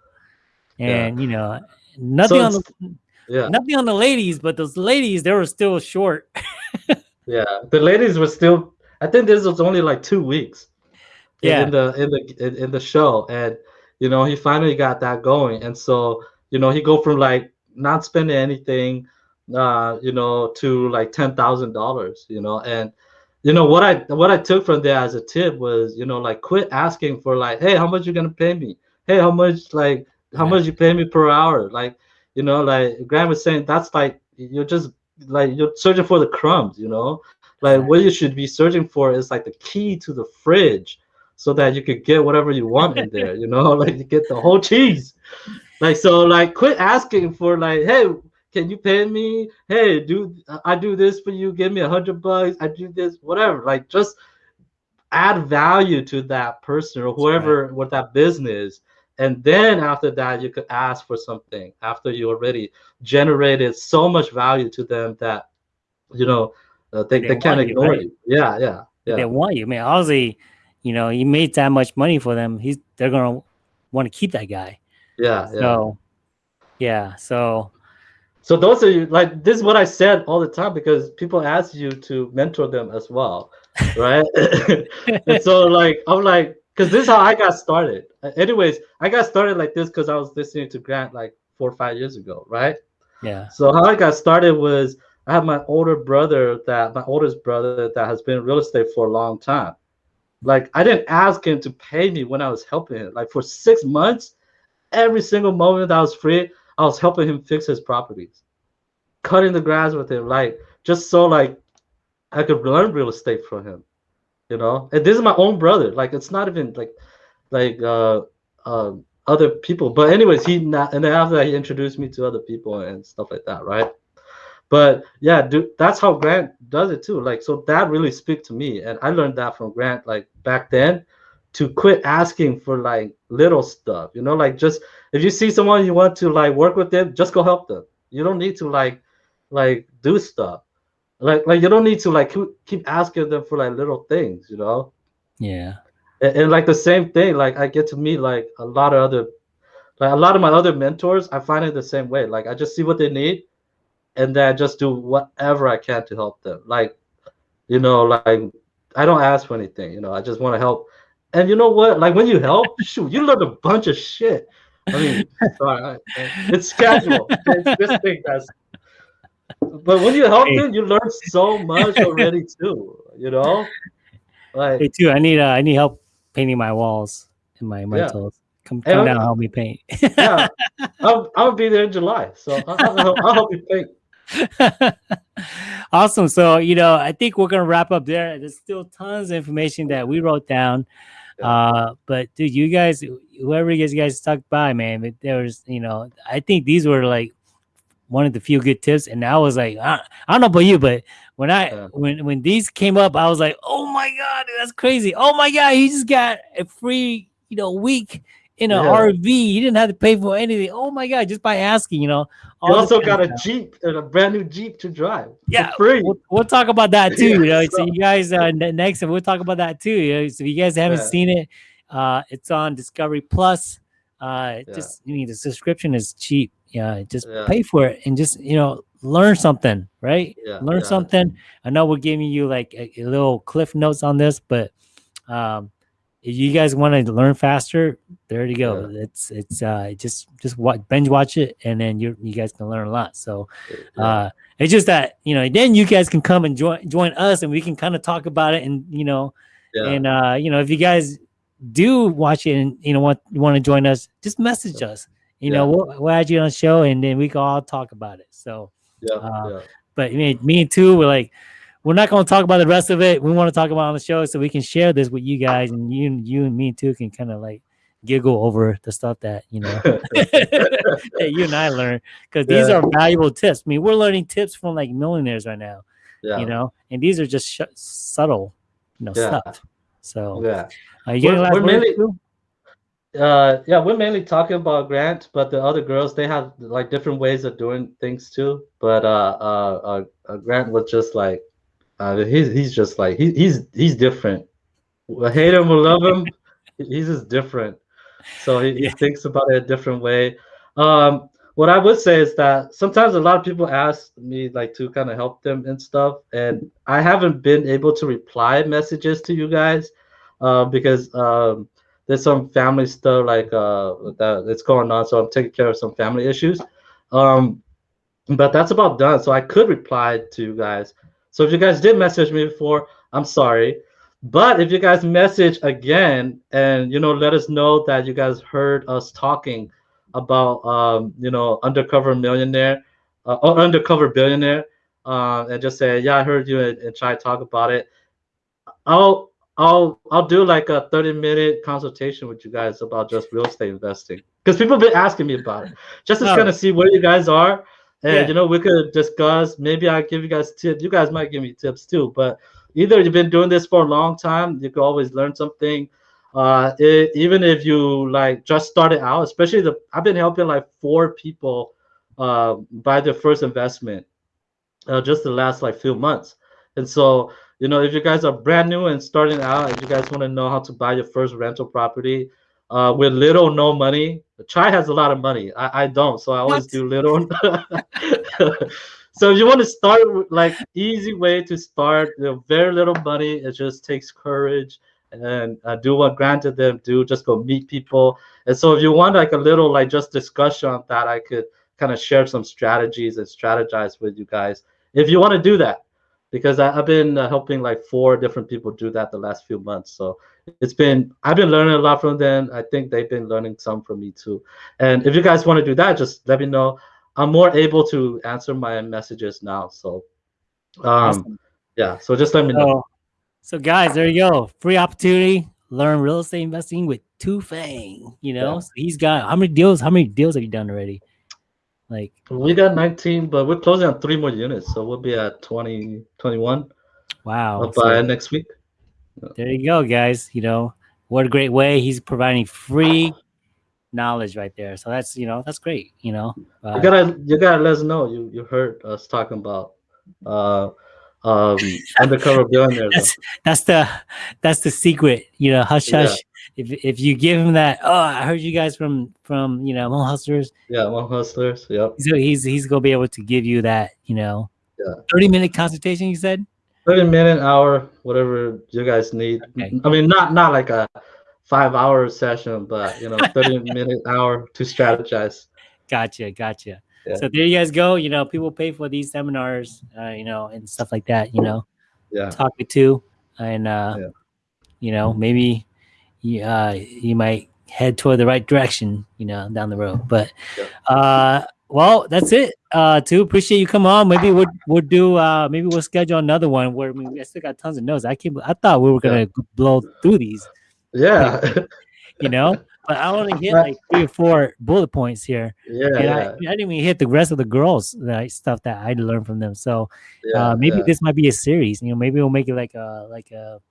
A: and you know, nothing so on the yeah. nothing on the ladies, but those ladies they were still short.
B: yeah, the ladies were still I think this was only like two weeks.
A: Yeah.
B: in the in the in the show, and you know he finally got that going, and so you know he go from like not spending anything, uh, you know, to like ten thousand dollars, you know, and you know what I what I took from there as a tip was you know like quit asking for like hey how much you gonna pay me? Hey how much like how much you pay me per hour? Like you know like Graham was saying that's like you're just like you're searching for the crumbs you know. Like what you should be searching for is like the key to the fridge so that you could get whatever you want in there you know like you get the whole cheese. Like so like quit asking for like hey can you pay me? Hey do i do this for you. Give me a hundred bucks. I do this whatever. Like just add value to that person or whoever with that business. And then after that you could ask for something after you already generated so much value to them that you know uh, they,
A: They
B: they can't
A: want you,
B: ignore
A: right?
B: you. Yeah yeah yeah.
A: They want you. I mean, you know, he made that much money for them. He's they're gonna want to keep that guy.
B: yeah yeah
A: So yeah. So
B: So those are you like this is what I said all the time because people ask you to mentor them as well, right? and so like I'm like because this is how I got started. Anyways, I got started like this because I was listening to Grant like four or five years ago, right?
A: yeah.
B: So how I got started was I have my older brother that my oldest brother that has been in real estate for a long time. Like I didn't ask him to pay me when I was helping him. Like for six months, every single moment that I was free, I was helping him fix his properties, cutting the grass with him, like just so like I could learn real estate from him, you know. And this is my own brother. Like it's not even like like uh uh other people. But anyways, he not and then after that he introduced me to other people and stuff like that, right? But yeah, dude, that's how Grant does it too. Like, so that really speak to me, and I learned that from Grant. Like back then, to quit asking for like little stuff. You know, like just if you see someone you want to like work with them, just go help them. You don't need to like like do stuff. Like like you don't need to like keep- asking them for like little things. You know
A: Yeah.
B: and, and like the same thing like i get to meet like a lot of other like a lot of my other mentors i find it the same way like i just see what they need and then i just do whatever i can to help them like you know like i don't ask for anything you know i just want to help and you know what like when you help shoot you learn a bunch of shit i mean sorry, it's casual it's this thing that's but when you help
A: Hey.
B: them you learn so much already too you know like
A: Hey, too. I need uh, I need help painting my walls and my rentals. Come, come down, and help me paint.
B: yeah, I'll, I'll be there in July, so I'll, I'll, I'll help you paint.
A: awesome. So, you know, I think we're gonna wrap up there. There's still tons of information that we wrote down.
B: Yeah.
A: Uh, but dude, you guys, whoever you guys, you guys stuck by, man, but there was, you know, I think these were like one of the few good tips. And I was like, I, I don't know about you, but when I
B: Yeah.
A: when when these came up, I was like, oh my god, that's crazy. Oh my god, he just got a free, you know, week in a
B: Yeah.
A: RV. He didn't have to pay for anything. Oh my god, just by asking, you know.
B: You also got a. Jeep and a brand new Jeep to drive.
A: Yeah,
B: free.
A: We'll, we'll talk about that too. You know, so
B: so-
A: you guys uh, ne- next, we'll talk about that too. You know, so if you guys haven't
B: Yeah.
A: seen it, uh, it's on Discovery Plus. Uh,
B: Yeah.
A: just I mean, the subscription is cheap. Yeah, just pay for it and just you know learn something, right?
B: Yeah,
A: learn something. I know we're giving you like a, a little cliff notes on this, but um, if you guys want to learn faster, there you go. It's it's uh just just watch binge watch it, and then you you guys can learn a lot. So
B: Yeah.
A: uh it's just that you know then you guys can come and join join us and we can kind of talk about it and you know
B: yeah.
A: and uh you know if you guys do watch it and you know want you want to join us just message us you know
B: Yeah.
A: we'll, we'll add you on the show and then we can all talk about it so
B: yeah,
A: uh,
B: yeah.
A: but mean, me too we're like we're not going to talk about the rest of it we want to talk about on the show so we can share this with you guys and you you and me too can kind of like giggle over the stuff that you know that you and I learn because these
B: Yeah.
A: are valuable tips. I mean, we're learning tips from like millionaires right now,
B: yeah.
A: you know, and these are just sh- subtle, you know,
B: Yeah.
A: stuff. So,
B: yeah.
A: are you
B: We're- we're mainly- Uh, yeah, we're mainly talking about Grant, but the other girls they have like different ways of doing things too. But uh, uh, uh, uh Grant was just like, uh, he's he's just like he, he's he's different. I hate him or love him, he's just different. So he, he thinks about it a different way. Um, what I would say is that sometimes a lot of people ask me like to kind of help them and stuff, and I haven't been able to reply messages to you guys uh, because um, there's some family stuff like uh, that that's going on. So I'm taking care of some family issues. Um, but that's about done. So I could reply to you guys. So if you guys did message me before, I'm sorry. But if you guys message again and you know let us know that you guys heard us talking about um, you know undercover millionaire uh, or undercover billionaire uh, and just say yeah I heard you and, and try to talk about it. I'll I'll I'll do like a 30 minute consultation with you guys about just real estate investing because people have been asking me about it just to kind of see where you guys are and
A: Yeah.
B: you know we could discuss maybe i give you guys tips you guys might give me tips too but either you've been doing this for a long time you could always learn something uh it, even if you like just started out especially the i've been helping like four people uh buy their first investment uh, just the last like few months and so you know if you guys are brand new and starting out and you guys want to know how to buy your first rental property uh, with little no money. Chai has a lot of money. I, I don't so i always
A: What?
B: do little. So if you want to start with like easy way to start you know, very little money it just takes courage and uh, do what granted them do. Just go meet people. And so if you want like a little like just discussion on that i could kind of share some strategies and strategize with you guys. If you want to do that because I, i've been uh, helping like four different people do that the last few months so it's been i've been learning a lot from them i think they've been learning some from me too and if you guys want to do that just let me know i'm more able to answer my messages now so um
A: Awesome.
B: yeah so just let me know
A: So, so guys, there you go. Free opportunity. Learn real estate investing with Tou Vang. You know,
B: Yeah.
A: so he's got how many deals? How many deals have you done already? Like,
B: we got 19 but we're closing on three more units so we'll be at 20 21
A: wow.
B: uh, by
A: So
B: next week
A: there you go, guys. You know, what a great way. He's providing free knowledge right there. So that's you know that's great. You know,
B: you
A: Uh,
B: gotta you gotta let us know you you heard us talking about uh um undercover billionaires
A: that's that's the that's the secret. You know, hush
B: Yeah.
A: hush. If if you give him that, oh, I heard you guys from from you know Hmong Hustlers.
B: yeah Hmong hustlers yep
A: So he's he's gonna be able to give you that. You know,
B: Yeah.
A: thirty minute consultation. You said.
B: 30 minute hour whatever you guys need
A: Okay.
B: i mean not not like a five hour session but you know 30 minute hour to strategize
A: Gotcha, gotcha.
B: Yeah.
A: So there you guys go. You know, people pay for these seminars, uh, you know, and stuff like that. You know,
B: yeah
A: talking to, and uh,
B: Yeah.
A: you know, maybe you, uh, you might head toward the right direction. You know, down the road. But uh, well, that's it. Uh, too appreciate you come on. Maybe we'll we'll do. Uh, maybe we'll schedule another one where I, mean, I still got tons of notes. I can't. I thought we were gonna blow through these.
B: yeah
A: You know. But I only hit like three or four bullet points here.
B: yeah
A: and
B: yeah,
A: I, I didn't even hit the rest of the girls like stuff that I learned from them. So
B: yeah,
A: uh, maybe
B: yeah.
A: this might be a series. You know, maybe we'll make it like a like a.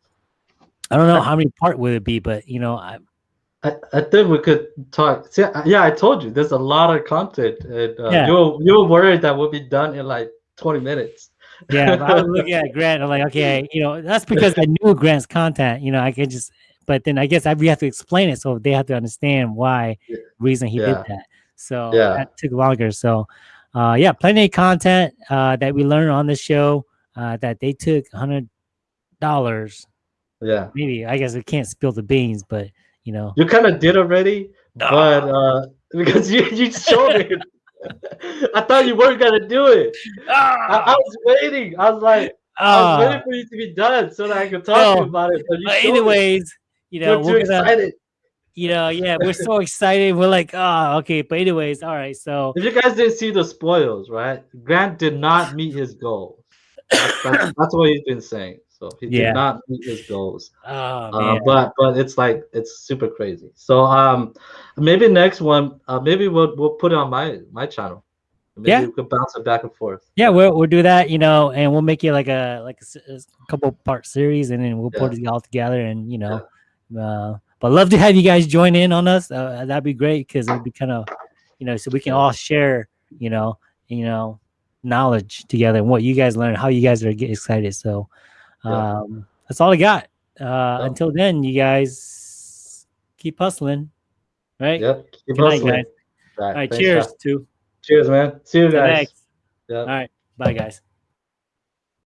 A: I don't know how many part would it be, but you know, I,
B: I, I think we could talk. See, yeah, I told you there's a lot of content, and uh,
A: Yeah.
B: you were you were worried that we'll be done in like 20 minutes.
A: yeah, but I was looking at Grant. I'm like, okay, you know, that's because I knew Grant's content. You know, I could just, but then I guess I we have to explain it, so they have to understand why
B: Yeah.
A: reason he
B: Yeah.
A: did that. So
B: Yeah.
A: that took longer. So, uh, yeah, plenty of content uh, that we learned on this show uh, that they took hundred dollars
B: yeah,
A: maybe I guess we can't spill the beans, but you know,
B: you kind of did already, but uh, because you you showed it. I thought you weren't gonna do it. I, I was waiting. I was like, I was
A: Ah,
B: waiting for you to be done so that I could talk to
A: Oh,
B: you about it. But you
A: but
B: showed it.
A: anyways, you know,
B: You're too
A: we're gonna,
B: excited.
A: you know, yeah, we're so excited. We're like, oh, okay, but anyways, all right. So
B: If you guys didn't see the spoils, right? Grant did not meet his goal. That's, that's, that's what he's been saying. So he
A: Yeah.
B: did not meet his goals.
A: oh
B: Uh, but but it's like it's super crazy. So um, maybe next one, uh, maybe we'll we'll put it on my my channel. Maybe
A: Yeah.
B: we could bounce it back and forth.
A: yeah, we'll we'll do that, you know, and we'll make it like a like a, a couple part series, and then we'll put it all together, and you know, uh, but love to have you guys join in on us. Uh, that'd be great because it'd be kind of, you know, so we can all share, you know, you know, knowledge together and what you guys learn, how you guys are get excited. So,
B: Yeah.
A: um, that's all I got. Uh, Until then, you guys keep hustling, right?
B: Yep. Keep
A: Good night,
B: hustling.
A: guys.
B: Right,
A: All right, cheers
B: guys.
A: to
B: Cheers, man. See you guys.
A: next.
B: Yep.
A: All right, bye, guys.